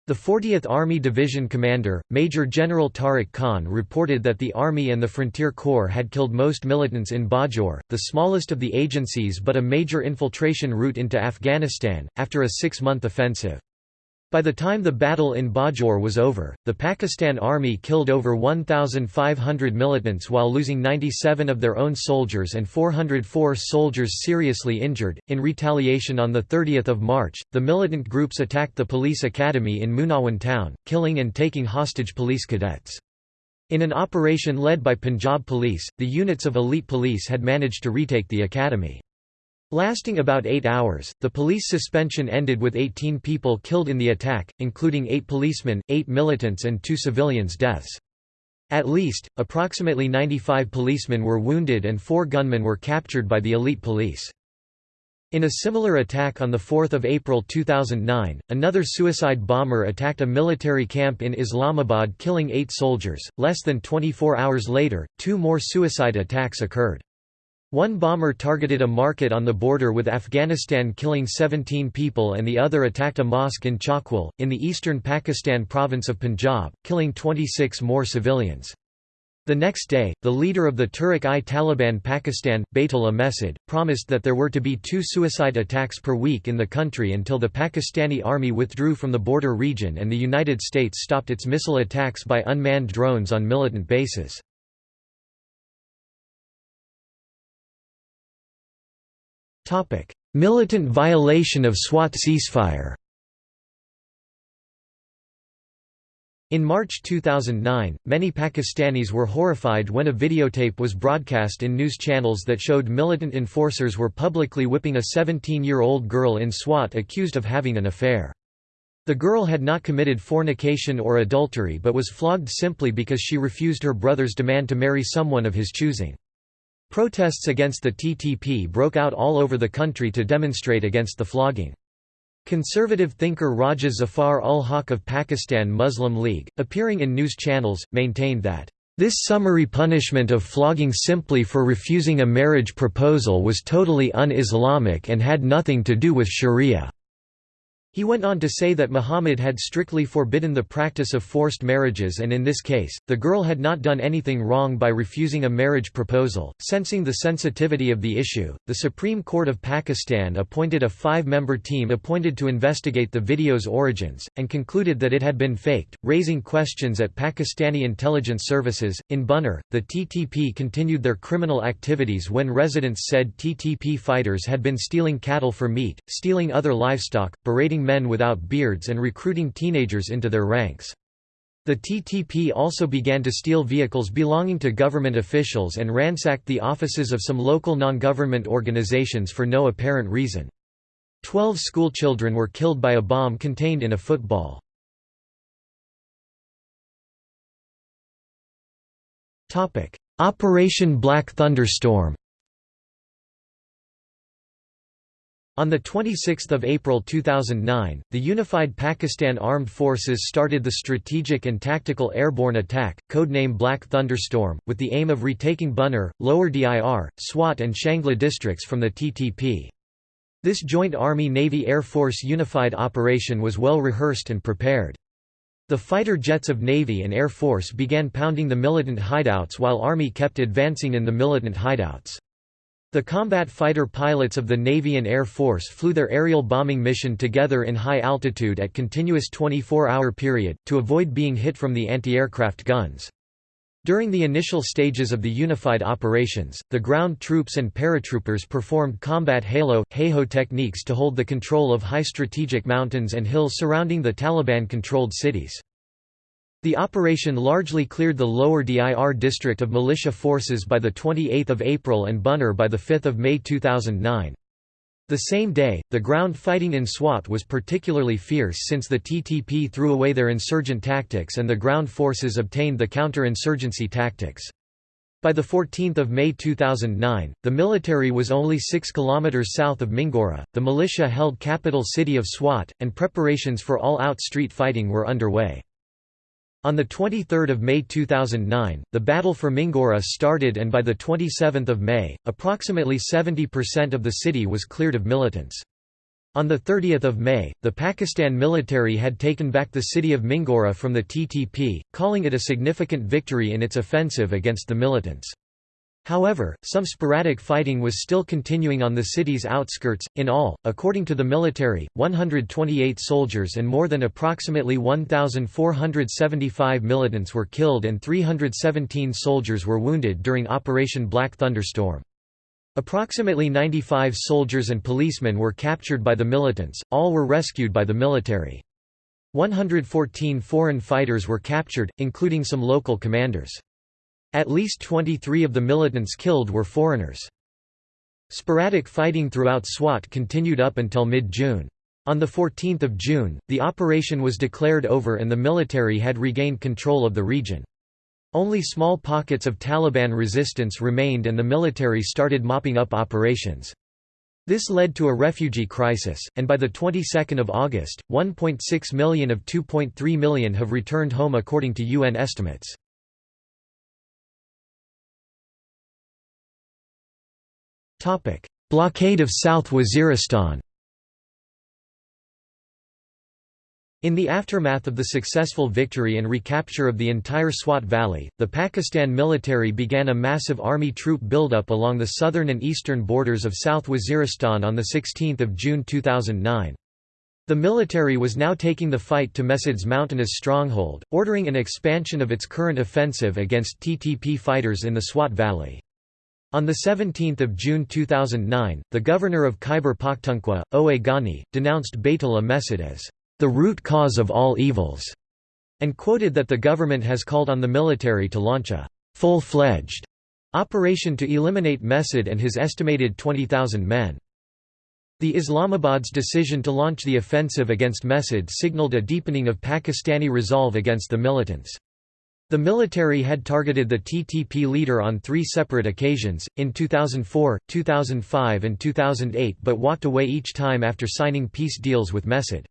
The 40th Army Division commander, Major General Tariq Khan reported that the Army and the Frontier Corps had killed most militants in Bajaur, the smallest of the agencies but a major infiltration route into Afghanistan, after a six-month offensive. By the time the battle in Bajaur was over, the Pakistan Army killed over 1,500 militants while losing 97 of their own soldiers and 404 soldiers seriously injured. In retaliation on 30 March, the militant groups attacked the police academy in Munawan town, killing and taking hostage police cadets. In an operation led by Punjab Police, the units of elite police had managed to retake the academy. Lasting about eight hours, the police suspension ended with 18 people killed in the attack, including eight policemen, eight militants and two civilians' deaths. At least, approximately 95 policemen were wounded and four gunmen were captured by the elite police. In a similar attack on 4 April 2009, another suicide bomber attacked a military camp in Islamabad killing eight soldiers. Less than 24 hours later, two more suicide attacks occurred. One bomber targeted a market on the border with Afghanistan killing 17 people and the other attacked a mosque in Chakwal, in the eastern Pakistan province of Punjab, killing 26 more civilians. The next day, the leader of the Tehrik-i-Taliban Pakistan, Baitullah Mehsud, promised that there were to be two suicide attacks per week in the country until the Pakistani army withdrew from the border region and the United States stopped its missile attacks by unmanned drones on militant bases. Topic: Militant violation of SWAT ceasefire. In March 2009, many Pakistanis were horrified when a videotape was broadcast in news channels that showed militant enforcers were publicly whipping a 17-year-old girl in Swat accused of having an affair. The girl had not committed fornication or adultery but was flogged simply because she refused her brother's demand to marry someone of his choosing. Protests against the TTP broke out all over the country to demonstrate against the flogging. Conservative thinker Raja Zafar ul Haq of Pakistan Muslim League, appearing in news channels, maintained that, "...this summary punishment of flogging simply for refusing a marriage proposal was totally un-Islamic and had nothing to do with sharia." He went on to say that Muhammad had strictly forbidden the practice of forced marriages and in this case, the girl had not done anything wrong by refusing a marriage proposal. Sensing the sensitivity of the issue, the Supreme Court of Pakistan appointed a five-member team appointed to investigate the video's origins, and concluded that it had been faked, raising questions at Pakistani intelligence services. In Buner, the TTP continued their criminal activities when residents said TTP fighters had been stealing cattle for meat, stealing other livestock, berating men without beards and recruiting teenagers into their ranks. The TTP also began to steal vehicles belonging to government officials and ransacked the offices of some local non-government organizations for no apparent reason. Twelve schoolchildren were killed by a bomb contained in a football. Operation Black Thunderstorm On 26 April 2009, the Unified Pakistan Armed Forces started the Strategic and Tactical Airborne Attack, codename Black Thunderstorm, with the aim of retaking Buner, Lower Dir, Swat and Shangla districts from the TTP. This joint Army-Navy-Air Force unified operation was well rehearsed and prepared. The fighter jets of Navy and Air Force began pounding the militant hideouts while Army kept advancing in the militant hideouts. The combat fighter pilots of the Navy and Air Force flew their aerial bombing mission together in high altitude at continuous 24-hour period, to avoid being hit from the anti-aircraft guns. During the initial stages of the unified operations, the ground troops and paratroopers performed combat halo, HAHO techniques to hold the control of high strategic mountains and hills surrounding the Taliban-controlled cities. The operation largely cleared the lower Dir district of militia forces by 28 April and Buner by 5 May 2009. The same day, the ground fighting in Swat was particularly fierce since the TTP threw away their insurgent tactics and the ground forces obtained the counter-insurgency tactics. By 14 May 2009, the military was only 6 km south of Mingora, the militia held capital city of Swat, and preparations for all-out street fighting were underway. On 23 May 2009, the battle for Mingora started and by 27 May, approximately 70% of the city was cleared of militants. On 30 May, the Pakistan military had taken back the city of Mingora from the TTP, calling it a significant victory in its offensive against the militants. However, some sporadic fighting was still continuing on the city's outskirts. In all, according to the military, 128 soldiers and more than approximately 1,475 militants were killed and 317 soldiers were wounded during Operation Black Thunderstorm. Approximately 95 soldiers and policemen were captured by the militants, all were rescued by the military. 114 foreign fighters were captured, including some local commanders. At least 23 of the militants killed were foreigners. Sporadic fighting throughout SWAT continued up until mid-June. On 14 June, the operation was declared over and the military had regained control of the region. Only small pockets of Taliban resistance remained and the military started mopping up operations. This led to a refugee crisis, and by the 22nd of August, 1.6 million of 2.3 million have returned home according to UN estimates. Blockade of South Waziristan In the aftermath of the successful victory and recapture of the entire Swat Valley, the Pakistan military began a massive army troop buildup along the southern and eastern borders of South Waziristan on 16 June 2009. The military was now taking the fight to Mehsud's mountainous stronghold, ordering an expansion of its current offensive against TTP fighters in the Swat Valley. On 17 June 2009, the governor of Khyber Pakhtunkhwa, Owe Ghani, denounced Baitullah Mehsud as the root cause of all evils, and quoted that the government has called on the military to launch a full-fledged operation to eliminate Mehsud and his estimated 20,000 men. The Islamabad's decision to launch the offensive against Mehsud signaled a deepening of Pakistani resolve against the militants. The military had targeted the TTP leader on three separate occasions, in 2004, 2005 and 2008 but walked away each time after signing peace deals with Mehsud.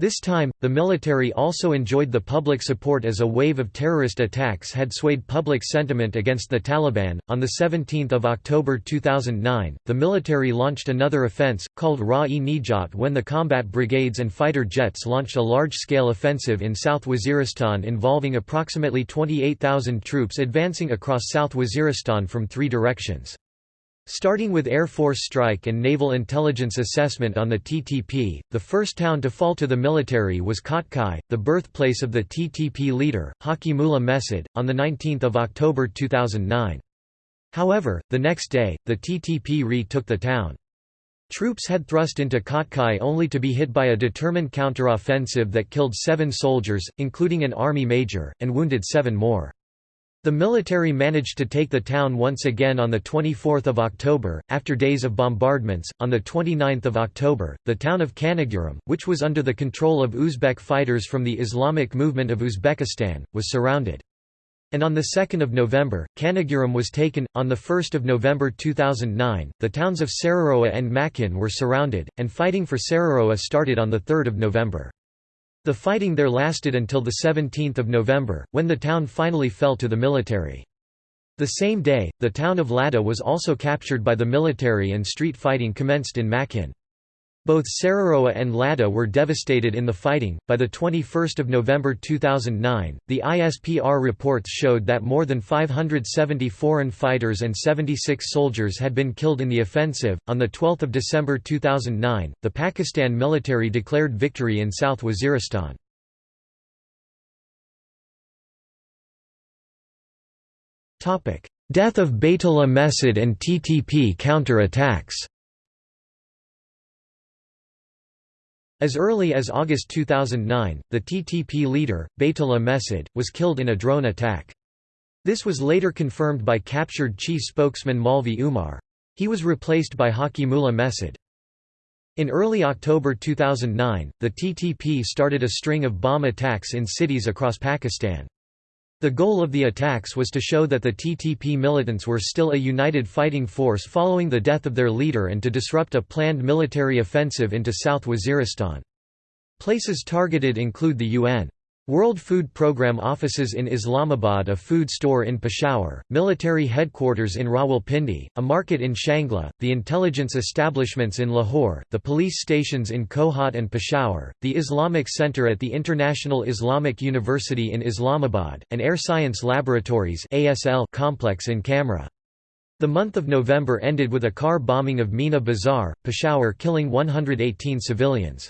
This time, the military also enjoyed the public support as a wave of terrorist attacks had swayed public sentiment against the Taliban. On the 17th of October 2009, the military launched another offense called Rah-e-Nijat when the combat brigades and fighter jets launched a large-scale offensive in South Waziristan involving approximately 28,000 troops advancing across South Waziristan from three directions. Starting with Air Force strike and naval intelligence assessment on the TTP, the first town to fall to the military was Kotkai, the birthplace of the TTP leader, Hakimullah Mehsud, on 19 October 2009. However, the next day, the TTP retook the town. Troops had thrust into Kotkai only to be hit by a determined counteroffensive that killed seven soldiers, including an army major, and wounded seven more. The military managed to take the town once again on 24 October, after days of bombardments. On 29 October, the town of Kaniguram, which was under the control of Uzbek fighters from the Islamic Movement of Uzbekistan, was surrounded. And on 2 November, Kaniguram was taken. On 1 November 2009, the towns of Sararogha and Makin were surrounded, and fighting for Sararogha started on 3 November. The fighting there lasted until 17 November, when the town finally fell to the military. The same day, the town of Lada was also captured by the military and street fighting commenced in Makin. Both Sararogha and Lada were devastated in the fighting. By the 21st of November 2009, the ISPR reports showed that more than 570 foreign fighters and 76 soldiers had been killed in the offensive. On the 12th of December 2009, the Pakistan military declared victory in South Waziristan. Topic: Death of Baitullah Mehsud and TTP counter-attacks. As early as August 2009, the TTP leader, Baitullah Mehsud, was killed in a drone attack. This was later confirmed by captured chief spokesman Maulvi Umar. He was replaced by Hakimullah Mehsud. In early October 2009, the TTP started a string of bomb attacks in cities across Pakistan. The goal of the attacks was to show that the TTP militants were still a united fighting force following the death of their leader and to disrupt a planned military offensive into South Waziristan. Places targeted include the UN World Food Programme offices in Islamabad a food store in Peshawar, military headquarters in Rawalpindi, a market in Shangla, the intelligence establishments in Lahore, the police stations in Kohat and Peshawar, the Islamic Center at the International Islamic University in Islamabad, and Air Science Laboratories complex in Kamra. The month of November ended with a car bombing of Mina Bazaar, Peshawar killing 118 civilians.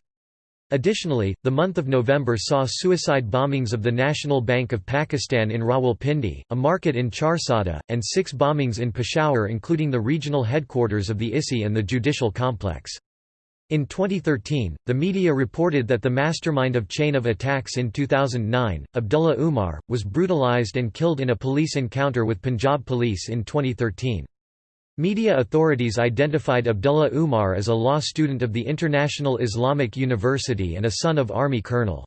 Additionally, the month of November saw suicide bombings of the National Bank of Pakistan in Rawalpindi, a market in Charsadda, and six bombings in Peshawar including the regional headquarters of the ISI and the judicial complex. In 2013, the media reported that the mastermind of chain of attacks in 2009, Abdullah Umar, was brutalized and killed in a police encounter with Punjab police in 2013. Media authorities identified Abdullah Umar as a law student of the International Islamic University and a son of Army colonel.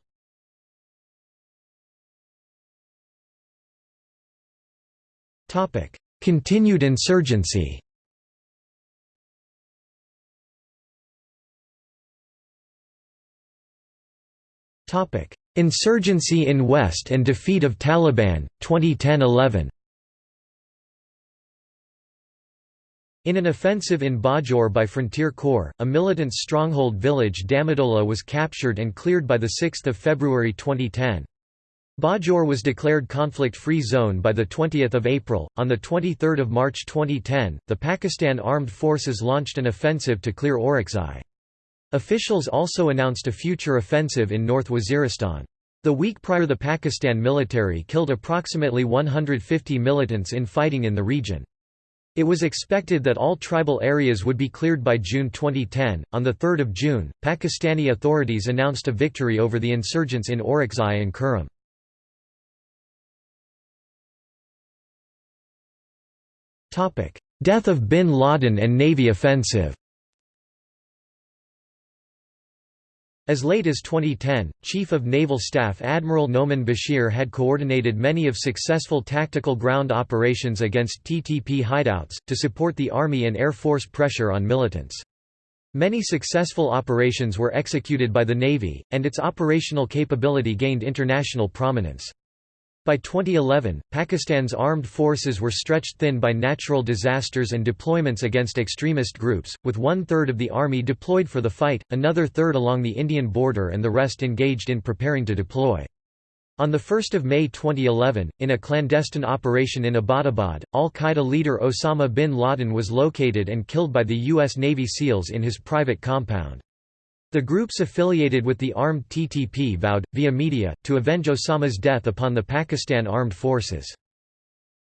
Continued insurgency Insurgency in West and defeat of Taliban, 2010–11 In an offensive in Bajaur by Frontier Corps, a militant stronghold village Damadola was captured and cleared by 6 February 2010. Bajaur was declared conflict-free zone by 20 April. On 23 March 2010, the Pakistan Armed Forces launched an offensive to clear Orakzai. Officials also announced a future offensive in North Waziristan. The week prior the Pakistan military killed approximately 150 militants in fighting in the region. It was expected that all tribal areas would be cleared by June 2010. On 3 June, Pakistani authorities announced a victory over the insurgents in Orakzai and Kurram. Death of bin Laden and Navy offensive As late as 2010, Chief of Naval Staff Admiral Noman Bashir had coordinated many of successful tactical ground operations against TTP hideouts, to support the Army and Air Force pressure on militants. Many successful operations were executed by the Navy, and its operational capability gained international prominence. By 2011, Pakistan's armed forces were stretched thin by natural disasters and deployments against extremist groups, with one-third of the army deployed for the fight, another third along the Indian border and the rest engaged in preparing to deploy. On 1 May 2011, in a clandestine operation in Abbottabad, al-Qaeda leader Osama bin Laden was located and killed by the U.S. Navy SEALs in his private compound. The groups affiliated with the armed TTP vowed, via media, to avenge Osama's death upon the Pakistan Armed Forces.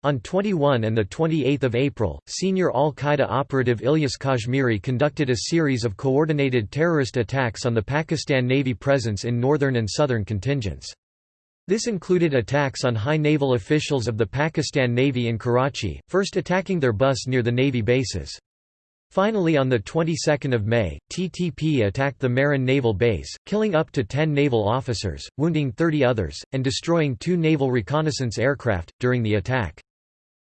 On 21 and 28 April, senior al-Qaeda operative Ilyas Kashmiri conducted a series of coordinated terrorist attacks on the Pakistan Navy presence in northern and southern contingents. This included attacks on high naval officials of the Pakistan Navy in Karachi, first attacking their bus near the Navy bases. Finally on the 22nd of May, TTP attacked the Mehran naval base, killing up to 10 naval officers, wounding 30 others, and destroying two naval reconnaissance aircraft, during the attack.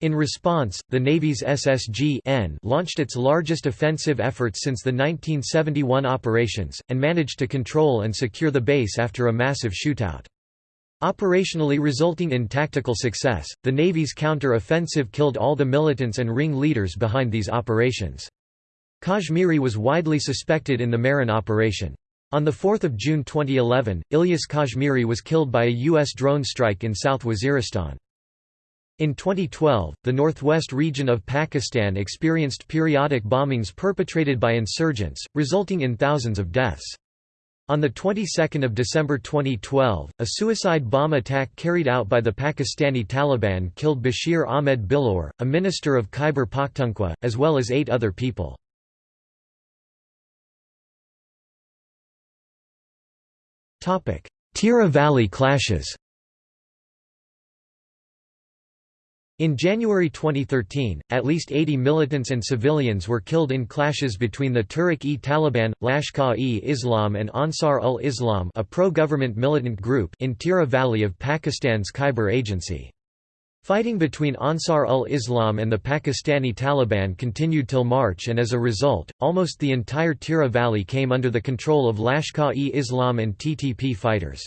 In response, the Navy's SSG-N launched its largest offensive effort since the 1971 operations, and managed to control and secure the base after a massive shootout. Operationally resulting in tactical success, the Navy's counter-offensive killed all the militants and ring leaders behind these operations. Kashmiri was widely suspected in the Mehran operation. On 4 June 2011, Ilyas Kashmiri was killed by a U.S. drone strike in South Waziristan. In 2012, the northwest region of Pakistan experienced periodic bombings perpetrated by insurgents, resulting in thousands of deaths. On the 22nd of December 2012, a suicide bomb attack carried out by the Pakistani Taliban killed Bashir Ahmed Billour, a minister of Khyber Pakhtunkhwa, as well as eight other people. Tirah Valley clashes In January 2013, at least 80 militants and civilians were killed in clashes between the Tehrik-e-Taliban, Lashkar-e-Islam and Ansar-ul-Islam a pro-government militant group in Tirah Valley of Pakistan's Khyber Agency. Fighting between Ansar-ul-Islam and the Pakistani Taliban continued till March and as a result, almost the entire Tirah Valley came under the control of Lashkar-e-Islam and TTP fighters.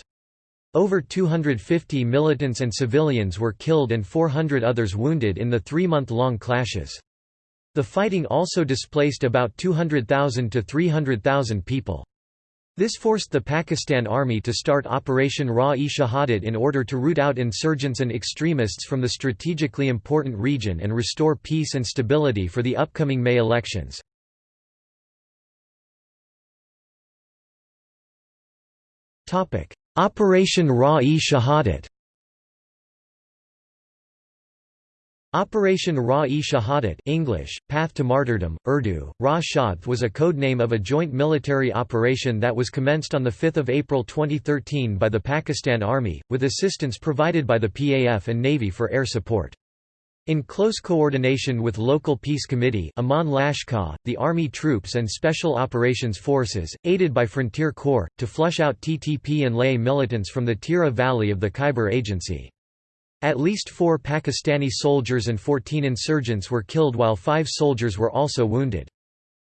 Over 250 militants and civilians were killed and 400 others wounded in the three-month-long clashes. The fighting also displaced about 200,000 to 300,000 people. This forced the Pakistan Army to start Operation Rah-e-Shahadat in order to root out insurgents and extremists from the strategically important region and restore peace and stability for the upcoming May elections. Operation Rah-e-Shahadat Operation Rah-e-Shahadat English, Path to Martyrdom, Urdu, Ra Shadth was a codename of a joint military operation that was commenced on 5 April 2013 by the Pakistan Army, with assistance provided by the PAF and Navy for air support. In close coordination with local peace committee Aman Lashkar, the Army troops and Special Operations Forces, aided by Frontier Corps, to flush out TTP and lay militants from the Tirah Valley of the Khyber Agency. At least four Pakistani soldiers and 14 insurgents were killed while five soldiers were also wounded.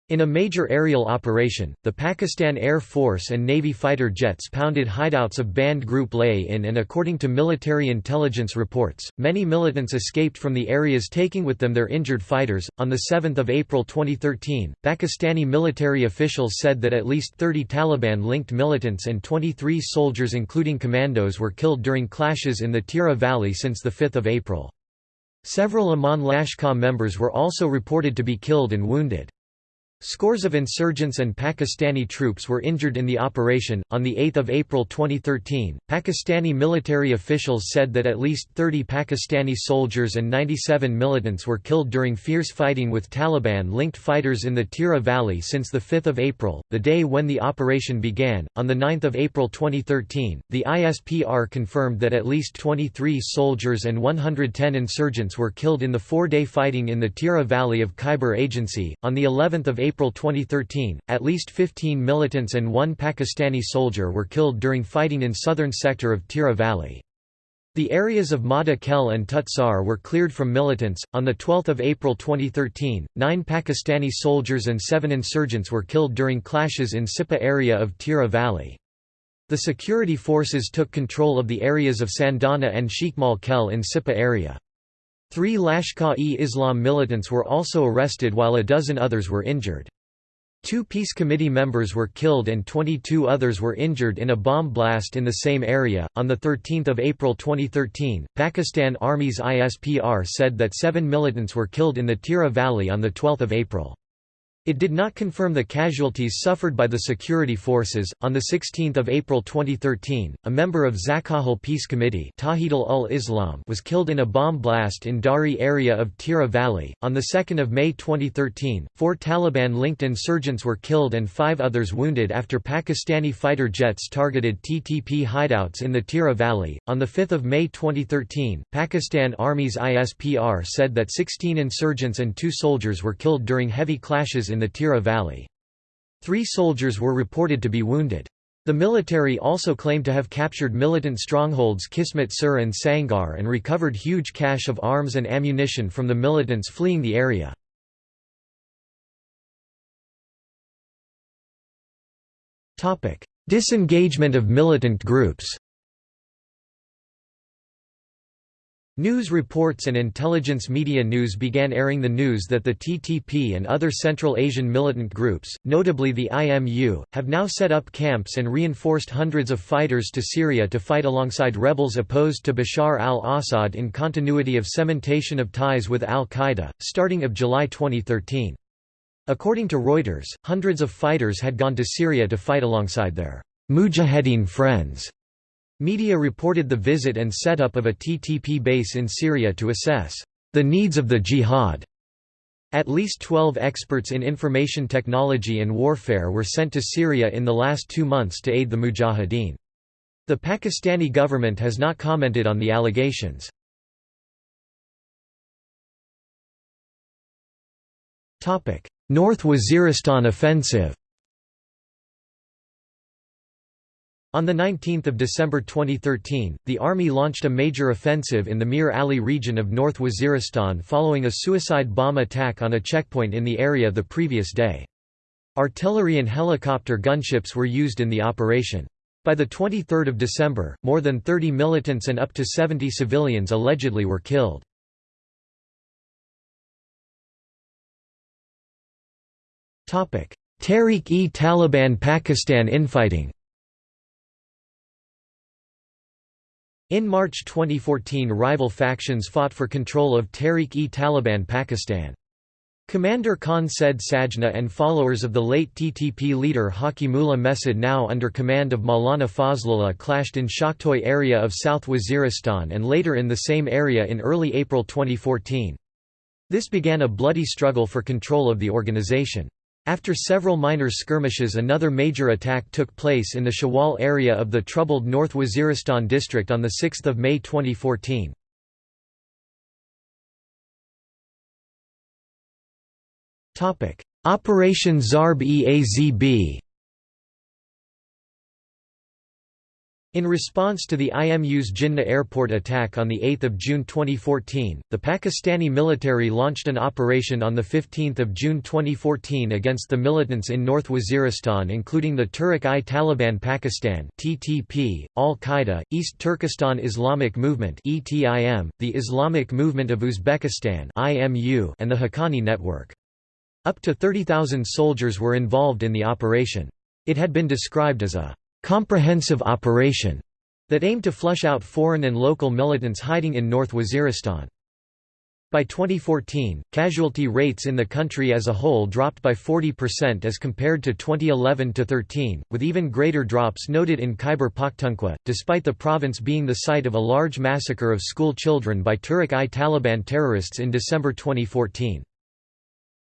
In a major aerial operation, the Pakistan Air Force and Navy fighter jets pounded hideouts of banned Group Lay-in and according to military intelligence reports, many militants escaped from the areas taking with them their injured fighters. On 7 April 2013, Pakistani military officials said that at least 30 Taliban-linked militants and 23 soldiers including commandos were killed during clashes in the Tirah Valley since the 5 April. Several Aman Lashkar members were also reported to be killed and wounded. Scores of insurgents and Pakistani troops were injured in the operation. On the 8th of April 2013, Pakistani military officials said that at least 30 Pakistani soldiers and 97 militants were killed during fierce fighting with Taliban-linked fighters in the Tirah Valley since the 5th of April, the day when the operation began. On the 9th of April 2013, the ISPR confirmed that at least 23 soldiers and 110 insurgents were killed in the 4-day fighting in the Tirah Valley of Khyber Agency. On the 11th of April 2013, at least 15 militants and one Pakistani soldier were killed during fighting in southern sector of Tirah Valley. The areas of Mada Khel and Tutsar were cleared from militants. On 12 April 2013, nine Pakistani soldiers and seven insurgents were killed during clashes in Sipa area of Tirah Valley. The security forces took control of the areas of Sandana and Sheikmal Khel in Sipa area. Three Lashkar-e-Islam militants were also arrested while a dozen others were injured. Two peace committee members were killed and 22 others were injured in a bomb blast in the same area. On the 13th of April 2013, Pakistan Army's ISPR said that 7 militants were killed in the Tirah Valley on the 12th of April. It did not confirm the casualties suffered by the security forces. On the 16th of April 2013, a member of Zakahul Peace Committee, ul-Islam, was killed in a bomb blast in Dari area of Tirah Valley. On the 2nd of May 2013, four Taliban-linked insurgents were killed and five others wounded after Pakistani fighter jets targeted TTP hideouts in the Tirah Valley. On the 5th of May 2013, Pakistan Army's ISPR said that 16 insurgents and two soldiers were killed during heavy clashes in in the Tirah Valley. Three soldiers were reported to be wounded. The military also claimed to have captured militant strongholds Kismet Sur and Sangar and recovered huge cache of arms and ammunition from the militants fleeing the area. Disengagement of militant groups News reports and intelligence media news began airing the news that the TTP and other Central Asian militant groups, notably the IMU, have now set up camps and reinforced hundreds of fighters to Syria to fight alongside rebels opposed to Bashar al-Assad in continuity of cementation of ties with al-Qaeda, starting of July 2013. According to Reuters, hundreds of fighters had gone to Syria to fight alongside their Mujahideen friends Media reported the visit and setup of a TTP base in Syria to assess the needs of the jihad. At least 12 experts in information technology and warfare were sent to Syria in the last two months to aid the mujahideen. The Pakistani government has not commented on the allegations. North Waziristan offensive On 19 December 2013, the army launched a major offensive in the Mir Ali region of North Waziristan following a suicide bomb attack on a checkpoint in the area the previous day. Artillery and helicopter gunships were used in the operation. By 23 December, more than 30 militants and up to 70 civilians allegedly were killed. Tehrik-e-Taliban Pakistan infighting In March 2014 rival factions fought for control of Tehreek-e-Taliban Pakistan. Commander Khan Said Sajna and followers of the late TTP leader Hakimullah Mehsud now under command of Maulana Fazlullah clashed in Shaktoi area of South Waziristan and later in the same area in early April 2014. This began a bloody struggle for control of the organization. After several minor skirmishes another major attack took place in the Shawal area of the troubled North Waziristan district on 6 May 2014. Operation Zarb-e-Azb In response to the IMU's Jinnah airport attack on 8 June 2014, the Pakistani military launched an operation on 15 June 2014 against the militants in North Waziristan including the Tehrik-i-Taliban Pakistan TTP, Al-Qaeda, East Turkestan Islamic Movement ETIM, the Islamic Movement of Uzbekistan IMU, and the Haqqani Network. Up to 30,000 soldiers were involved in the operation. It had been described as a comprehensive operation that aimed to flush out foreign and local militants hiding in North Waziristan. By 2014, casualty rates in the country as a whole dropped by 40% as compared to 2011-13, with even greater drops noted in Khyber Pakhtunkhwa, despite the province being the site of a large massacre of school children by Tehrik-i-Taliban terrorists in December 2014.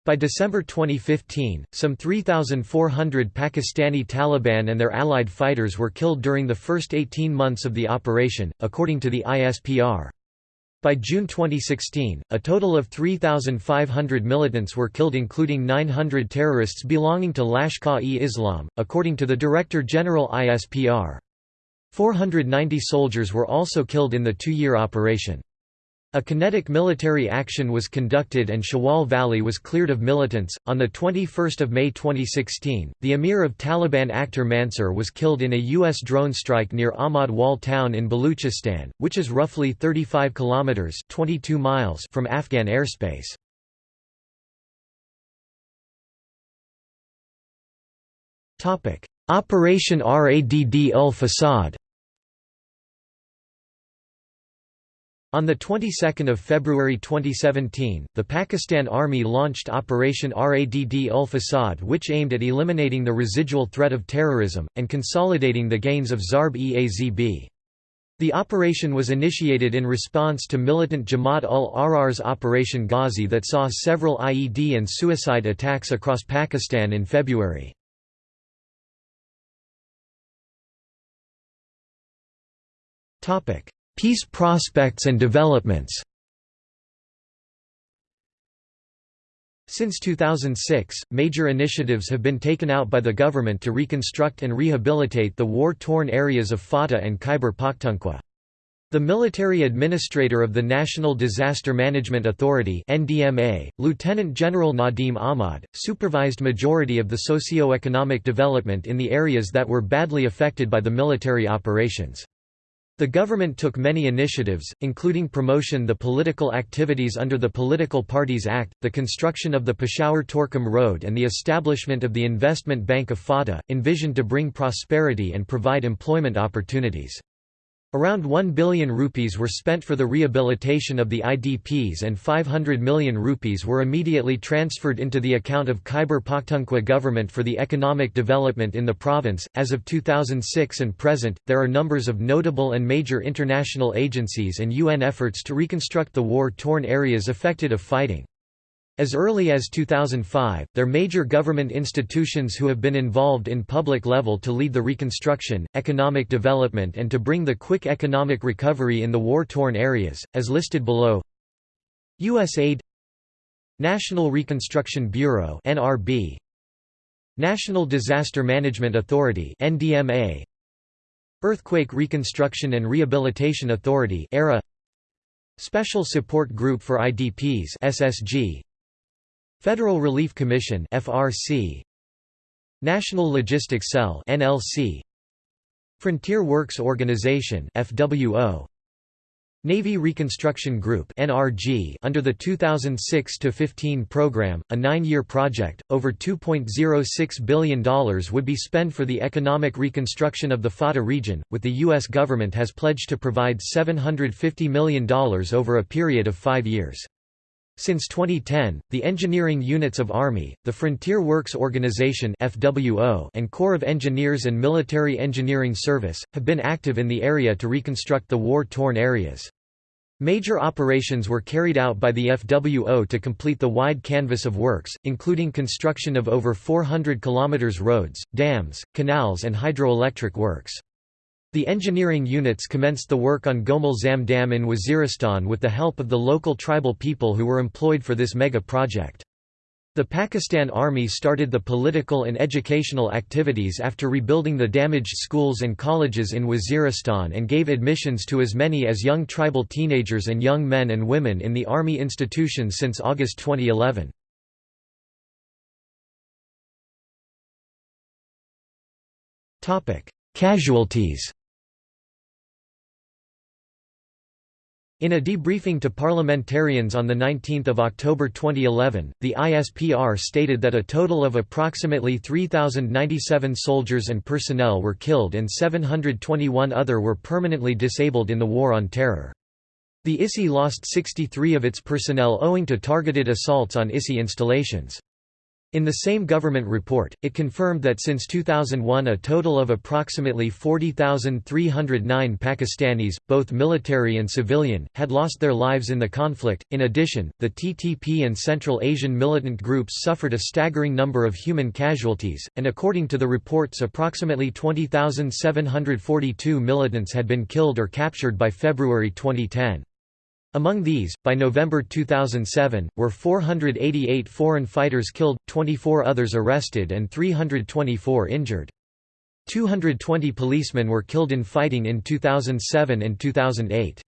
By December 2015, some 3,400 Pakistani Taliban and their allied fighters were killed during the first 18 months of the operation, according to the ISPR. By June 2016, a total of 3,500 militants were killed including 900 terrorists belonging to Lashkar-e-Islam, according to the Director General ISPR. 490 soldiers were also killed in the two-year operation. A kinetic military action was conducted and Shawal Valley was cleared of militants. On the 21st of May 2016, the emir of Taliban Akhtar Mansur was killed in a US drone strike near Ahmad Wal town in Baluchistan, which is roughly 35 kilometers (22 miles) from Afghan airspace. Topic: Operation Radd ul On the 22nd of February 2017, the Pakistan Army launched Operation Radd ul Fasad which aimed at eliminating the residual threat of terrorism, and consolidating the gains of Zarb-e-Azb. The operation was initiated in response to militant Jamaat ul-Ahrar's Operation Ghazi that saw several IED and suicide attacks across Pakistan in February. Peace prospects and developments Since 2006, major initiatives have been taken out by the government to reconstruct and rehabilitate the war-torn areas of Fata and Khyber Pakhtunkhwa. The military administrator of the National Disaster Management Authority NDMA, Lieutenant General Nadim Ahmad, supervised majority of the socio-economic development in the areas that were badly affected by the military operations. The government took many initiatives, including promotion the political activities under the Political Parties Act, the construction of the Peshawar-Torkham Road and the establishment of the Investment Bank of Fata, envisioned to bring prosperity and provide employment opportunities. Around 1 billion rupees were spent for the rehabilitation of the IDPs and 500 million rupees were immediately transferred into the account of Khyber Pakhtunkhwa government for the economic development in the province. As of 2006 and present, there are numbers of notable and major international agencies and UN efforts to reconstruct the war-torn areas affected of fighting. As early as 2005, there major government institutions who have been involved in public level to lead the reconstruction, economic development and to bring the quick economic recovery in the war-torn areas, as listed below. USAID National Reconstruction Bureau NRB National Disaster Management Authority NDMA Earthquake Reconstruction and Rehabilitation Authority ERA Special Support Group for IDPs SSG Federal Relief Commission FRC National Logistics Cell NLC Frontier Works Organization FWO Navy Reconstruction Group (NRG) under the 2006-15 program, a 9-year project, over $2.06 billion would be spent for the economic reconstruction of the FATA region, with the U.S. government has pledged to provide $750 million over a period of five years. Since 2010, the engineering units of Army, the Frontier Works Organization (FWO), and Corps of Engineers and Military Engineering Service have been active in the area to reconstruct the war-torn areas. Major operations were carried out by the FWO to complete the wide canvas of works, including construction of over 400 km roads, dams, canals and hydroelectric works. The engineering units commenced the work on Gomal Zam Dam in Waziristan with the help of the local tribal people who were employed for this mega project. The Pakistan Army started the political and educational activities after rebuilding the damaged schools and colleges in Waziristan and gave admissions to as many as young tribal teenagers and young men and women in the army institutions since August 2011. Casualties In a debriefing to parliamentarians on 19 October 2011, the ISPR stated that a total of approximately 3,097 soldiers and personnel were killed and 721 other were permanently disabled in the War on Terror. The ISI lost 63 of its personnel owing to targeted assaults on ISI installations. In the same government report, it confirmed that since 2001 a total of approximately 40,309 Pakistanis, both military and civilian, had lost their lives in the conflict. In addition, the TTP and Central Asian militant groups suffered a staggering number of human casualties, and according to the reports approximately 20,742 militants had been killed or captured by February 2010. Among these, by November 2007, were 488 foreign fighters killed, 24 others arrested and 324 injured. 220 policemen were killed in fighting in 2007 and 2008.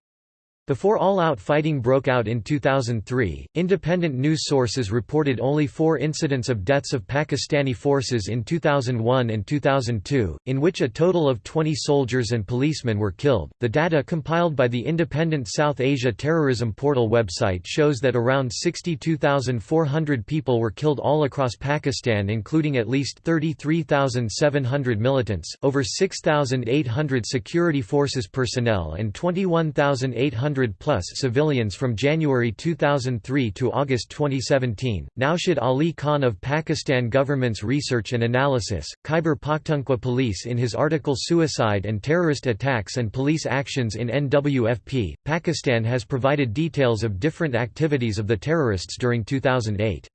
Before all-out fighting broke out in 2003, independent news sources reported only four incidents of deaths of Pakistani forces in 2001 and 2002, in which a total of 20 soldiers and policemen were killed. The data compiled by the independent South Asia Terrorism Portal website shows that around 62,400 people were killed all across Pakistan, including at least 33,700 militants, over 6,800 security forces personnel, and 21,800 plus civilians from January 2003 to August 2017. Naushad Ali Khan of Pakistan Government's Research and Analysis, Khyber Pakhtunkhwa Police in his article Suicide and Terrorist Attacks and Police Actions in NWFP, Pakistan has provided details of different activities of the terrorists during 2008.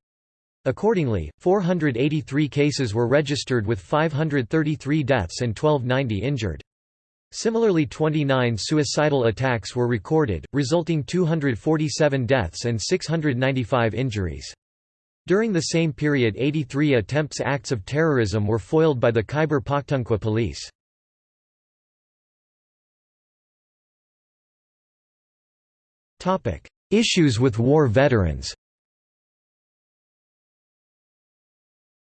Accordingly, 483 cases were registered with 533 deaths and 1290 injured. Similarly 29 suicidal attacks were recorded, resulting 247 deaths and 695 injuries. During the same period 83 attempts acts of terrorism were foiled by the Khyber Pakhtunkhwa police. Issues with war veterans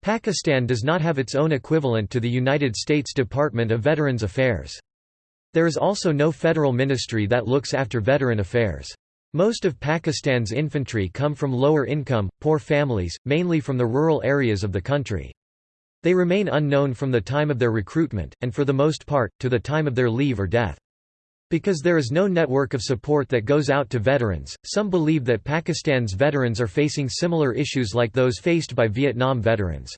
Pakistan does not have its own equivalent to the United States Department of Veterans Affairs. There is also no federal ministry that looks after veteran affairs. Most of Pakistan's infantry come from lower income, poor families, mainly from the rural areas of the country. They remain unknown from the time of their recruitment, and for the most part, to the time of their leave or death. Because there is no network of support that goes out to veterans, some believe that Pakistan's veterans are facing similar issues like those faced by Vietnam veterans.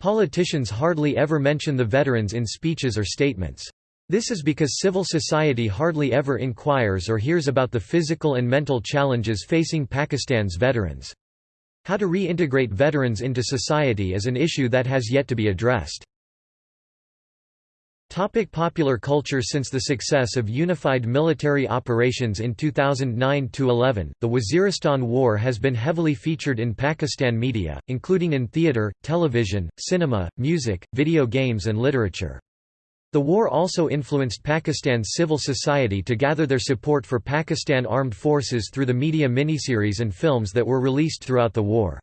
Politicians hardly ever mention the veterans in speeches or statements. This is because civil society hardly ever inquires or hears about the physical and mental challenges facing Pakistan's veterans. How to reintegrate veterans into society is an issue that has yet to be addressed. Topic popular culture Since the success of unified military operations in 2009–11, the Waziristan War has been heavily featured in Pakistan media, including in theatre, television, cinema, music, video games and literature. The war also influenced Pakistan's civil society to gather their support for Pakistan Armed Forces through the media miniseries and films that were released throughout the war.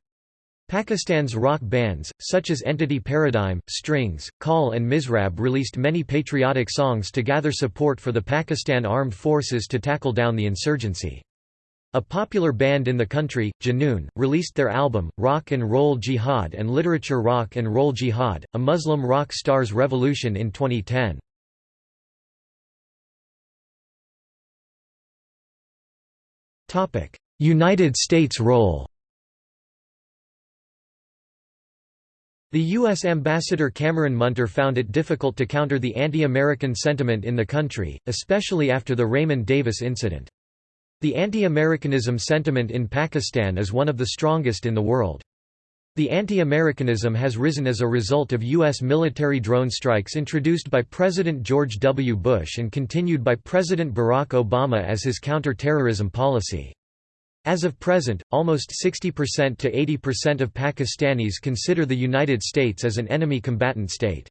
Pakistan's rock bands, such as Entity Paradigm, Strings, Call and Mizrab released many patriotic songs to gather support for the Pakistan Armed Forces to tackle down the insurgency. A popular band in the country, Junoon, released their album, Rock and Roll Jihad and Literature Rock and Roll Jihad, a Muslim rock stars revolution in 2010. United States role The U.S. Ambassador Cameron Munter found it difficult to counter the anti-American sentiment in the country, especially after the Raymond Davis incident. The anti-Americanism sentiment in Pakistan is one of the strongest in the world. The anti-Americanism has risen as a result of U.S. military drone strikes introduced by President George W. Bush and continued by President Barack Obama as his counter-terrorism policy. As of present, almost 60% to 80% of Pakistanis consider the United States as an enemy combatant state.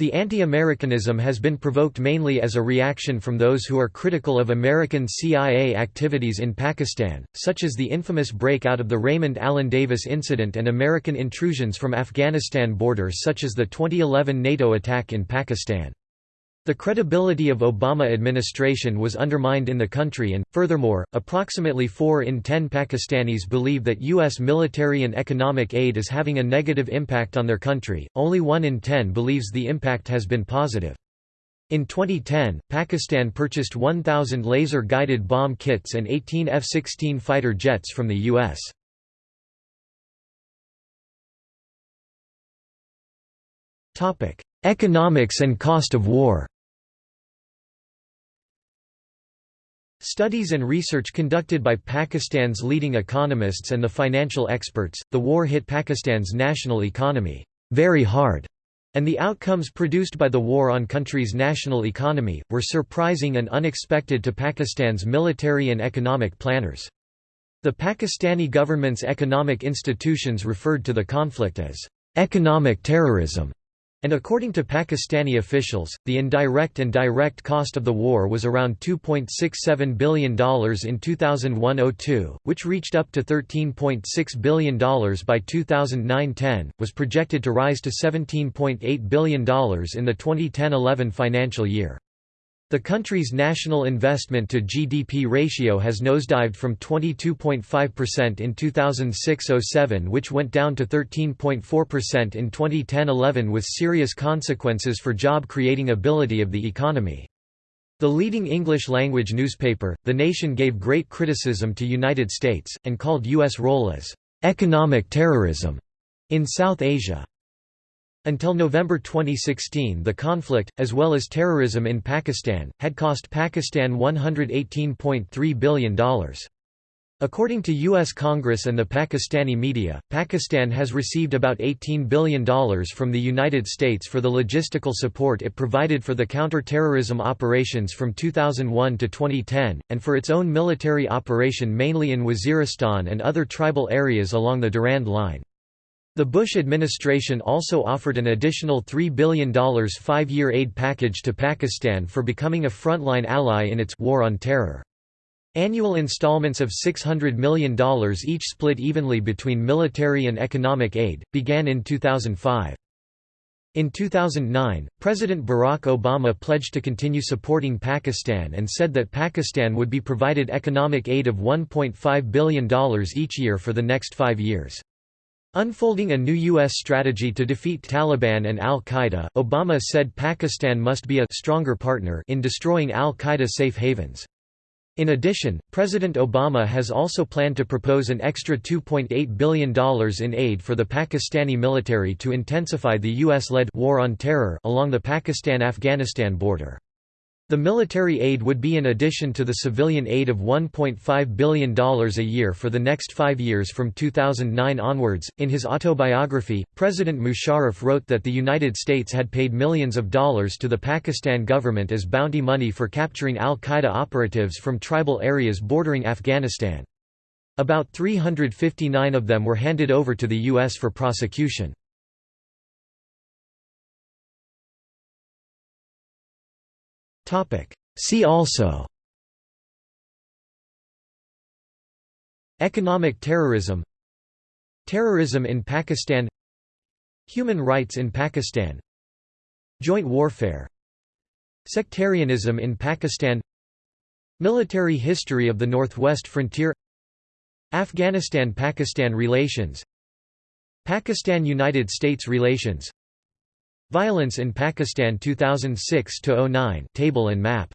The anti-Americanism has been provoked mainly as a reaction from those who are critical of American CIA activities in Pakistan, such as the infamous breakout of the Raymond Allen Davis incident and American intrusions from Afghanistan borders such as the 2011 NATO attack in Pakistan. The credibility of Obama administration was undermined in the country and, furthermore, approximately 4 in 10 Pakistanis believe that U.S. military and economic aid is having a negative impact on their country, only 1 in 10 believes the impact has been positive. In 2010, Pakistan purchased 1,000 laser-guided bomb kits and 18 F-16 fighter jets from the U.S. Economics and cost of war Studies and research conducted by Pakistan's leading economists and the financial experts, the war hit Pakistan's national economy very hard, and the outcomes produced by the war on country's national economy, were surprising and unexpected to Pakistan's military and economic planners. The Pakistani government's economic institutions referred to the conflict as economic terrorism and according to Pakistani officials, the indirect and direct cost of the war was around $2.67 billion in 2001–02, which reached up to $13.6 billion by 2009–10, was projected to rise to $17.8 billion in the 2010–11 financial year. The country's national investment to GDP ratio has nosedived from 22.5% in 2006–07 which went down to 13.4% in 2010–11 with serious consequences for job-creating ability of the economy. The leading English-language newspaper, The Nation gave great criticism to United States, and called U.S. role as «economic terrorism» in South Asia. Until November 2016 the conflict, as well as terrorism in Pakistan, had cost Pakistan $118.3 billion. According to U.S. Congress and the Pakistani media, Pakistan has received about $18 billion from the United States for the logistical support it provided for the counter-terrorism operations from 2001 to 2010, and for its own military operation mainly in Waziristan and other tribal areas along the Durand Line. The Bush administration also offered an additional $3 billion five-year aid package to Pakistan for becoming a frontline ally in its war on terror. Annual installments of $600 million each split evenly between military and economic aid, began in 2005. In 2009, President Barack Obama pledged to continue supporting Pakistan and said that Pakistan would be provided economic aid of $1.5 billion each year for the next five years. Unfolding a new U.S. strategy to defeat Taliban and al-Qaeda, Obama said Pakistan must be a stronger partner in destroying al-Qaeda safe havens. In addition, President Obama has also planned to propose an extra $2.8 billion in aid for the Pakistani military to intensify the U.S.-led war on terror along the Pakistan-Afghanistan border. The military aid would be in addition to the civilian aid of $1.5 billion a year for the next five years from 2009 onwards. In his autobiography, President Musharraf wrote that the United States had paid millions of dollars to the Pakistan government as bounty money for capturing al Qaeda operatives from tribal areas bordering Afghanistan. About 359 of them were handed over to the U.S. for prosecution. See also. Economic terrorism. Terrorism in Pakistan. Human rights in Pakistan. Joint warfare. Sectarianism in Pakistan. Military history of the Northwest Frontier. Afghanistan–Pakistan relations. Pakistan–United States relations Violence in Pakistan 2006–09 table and map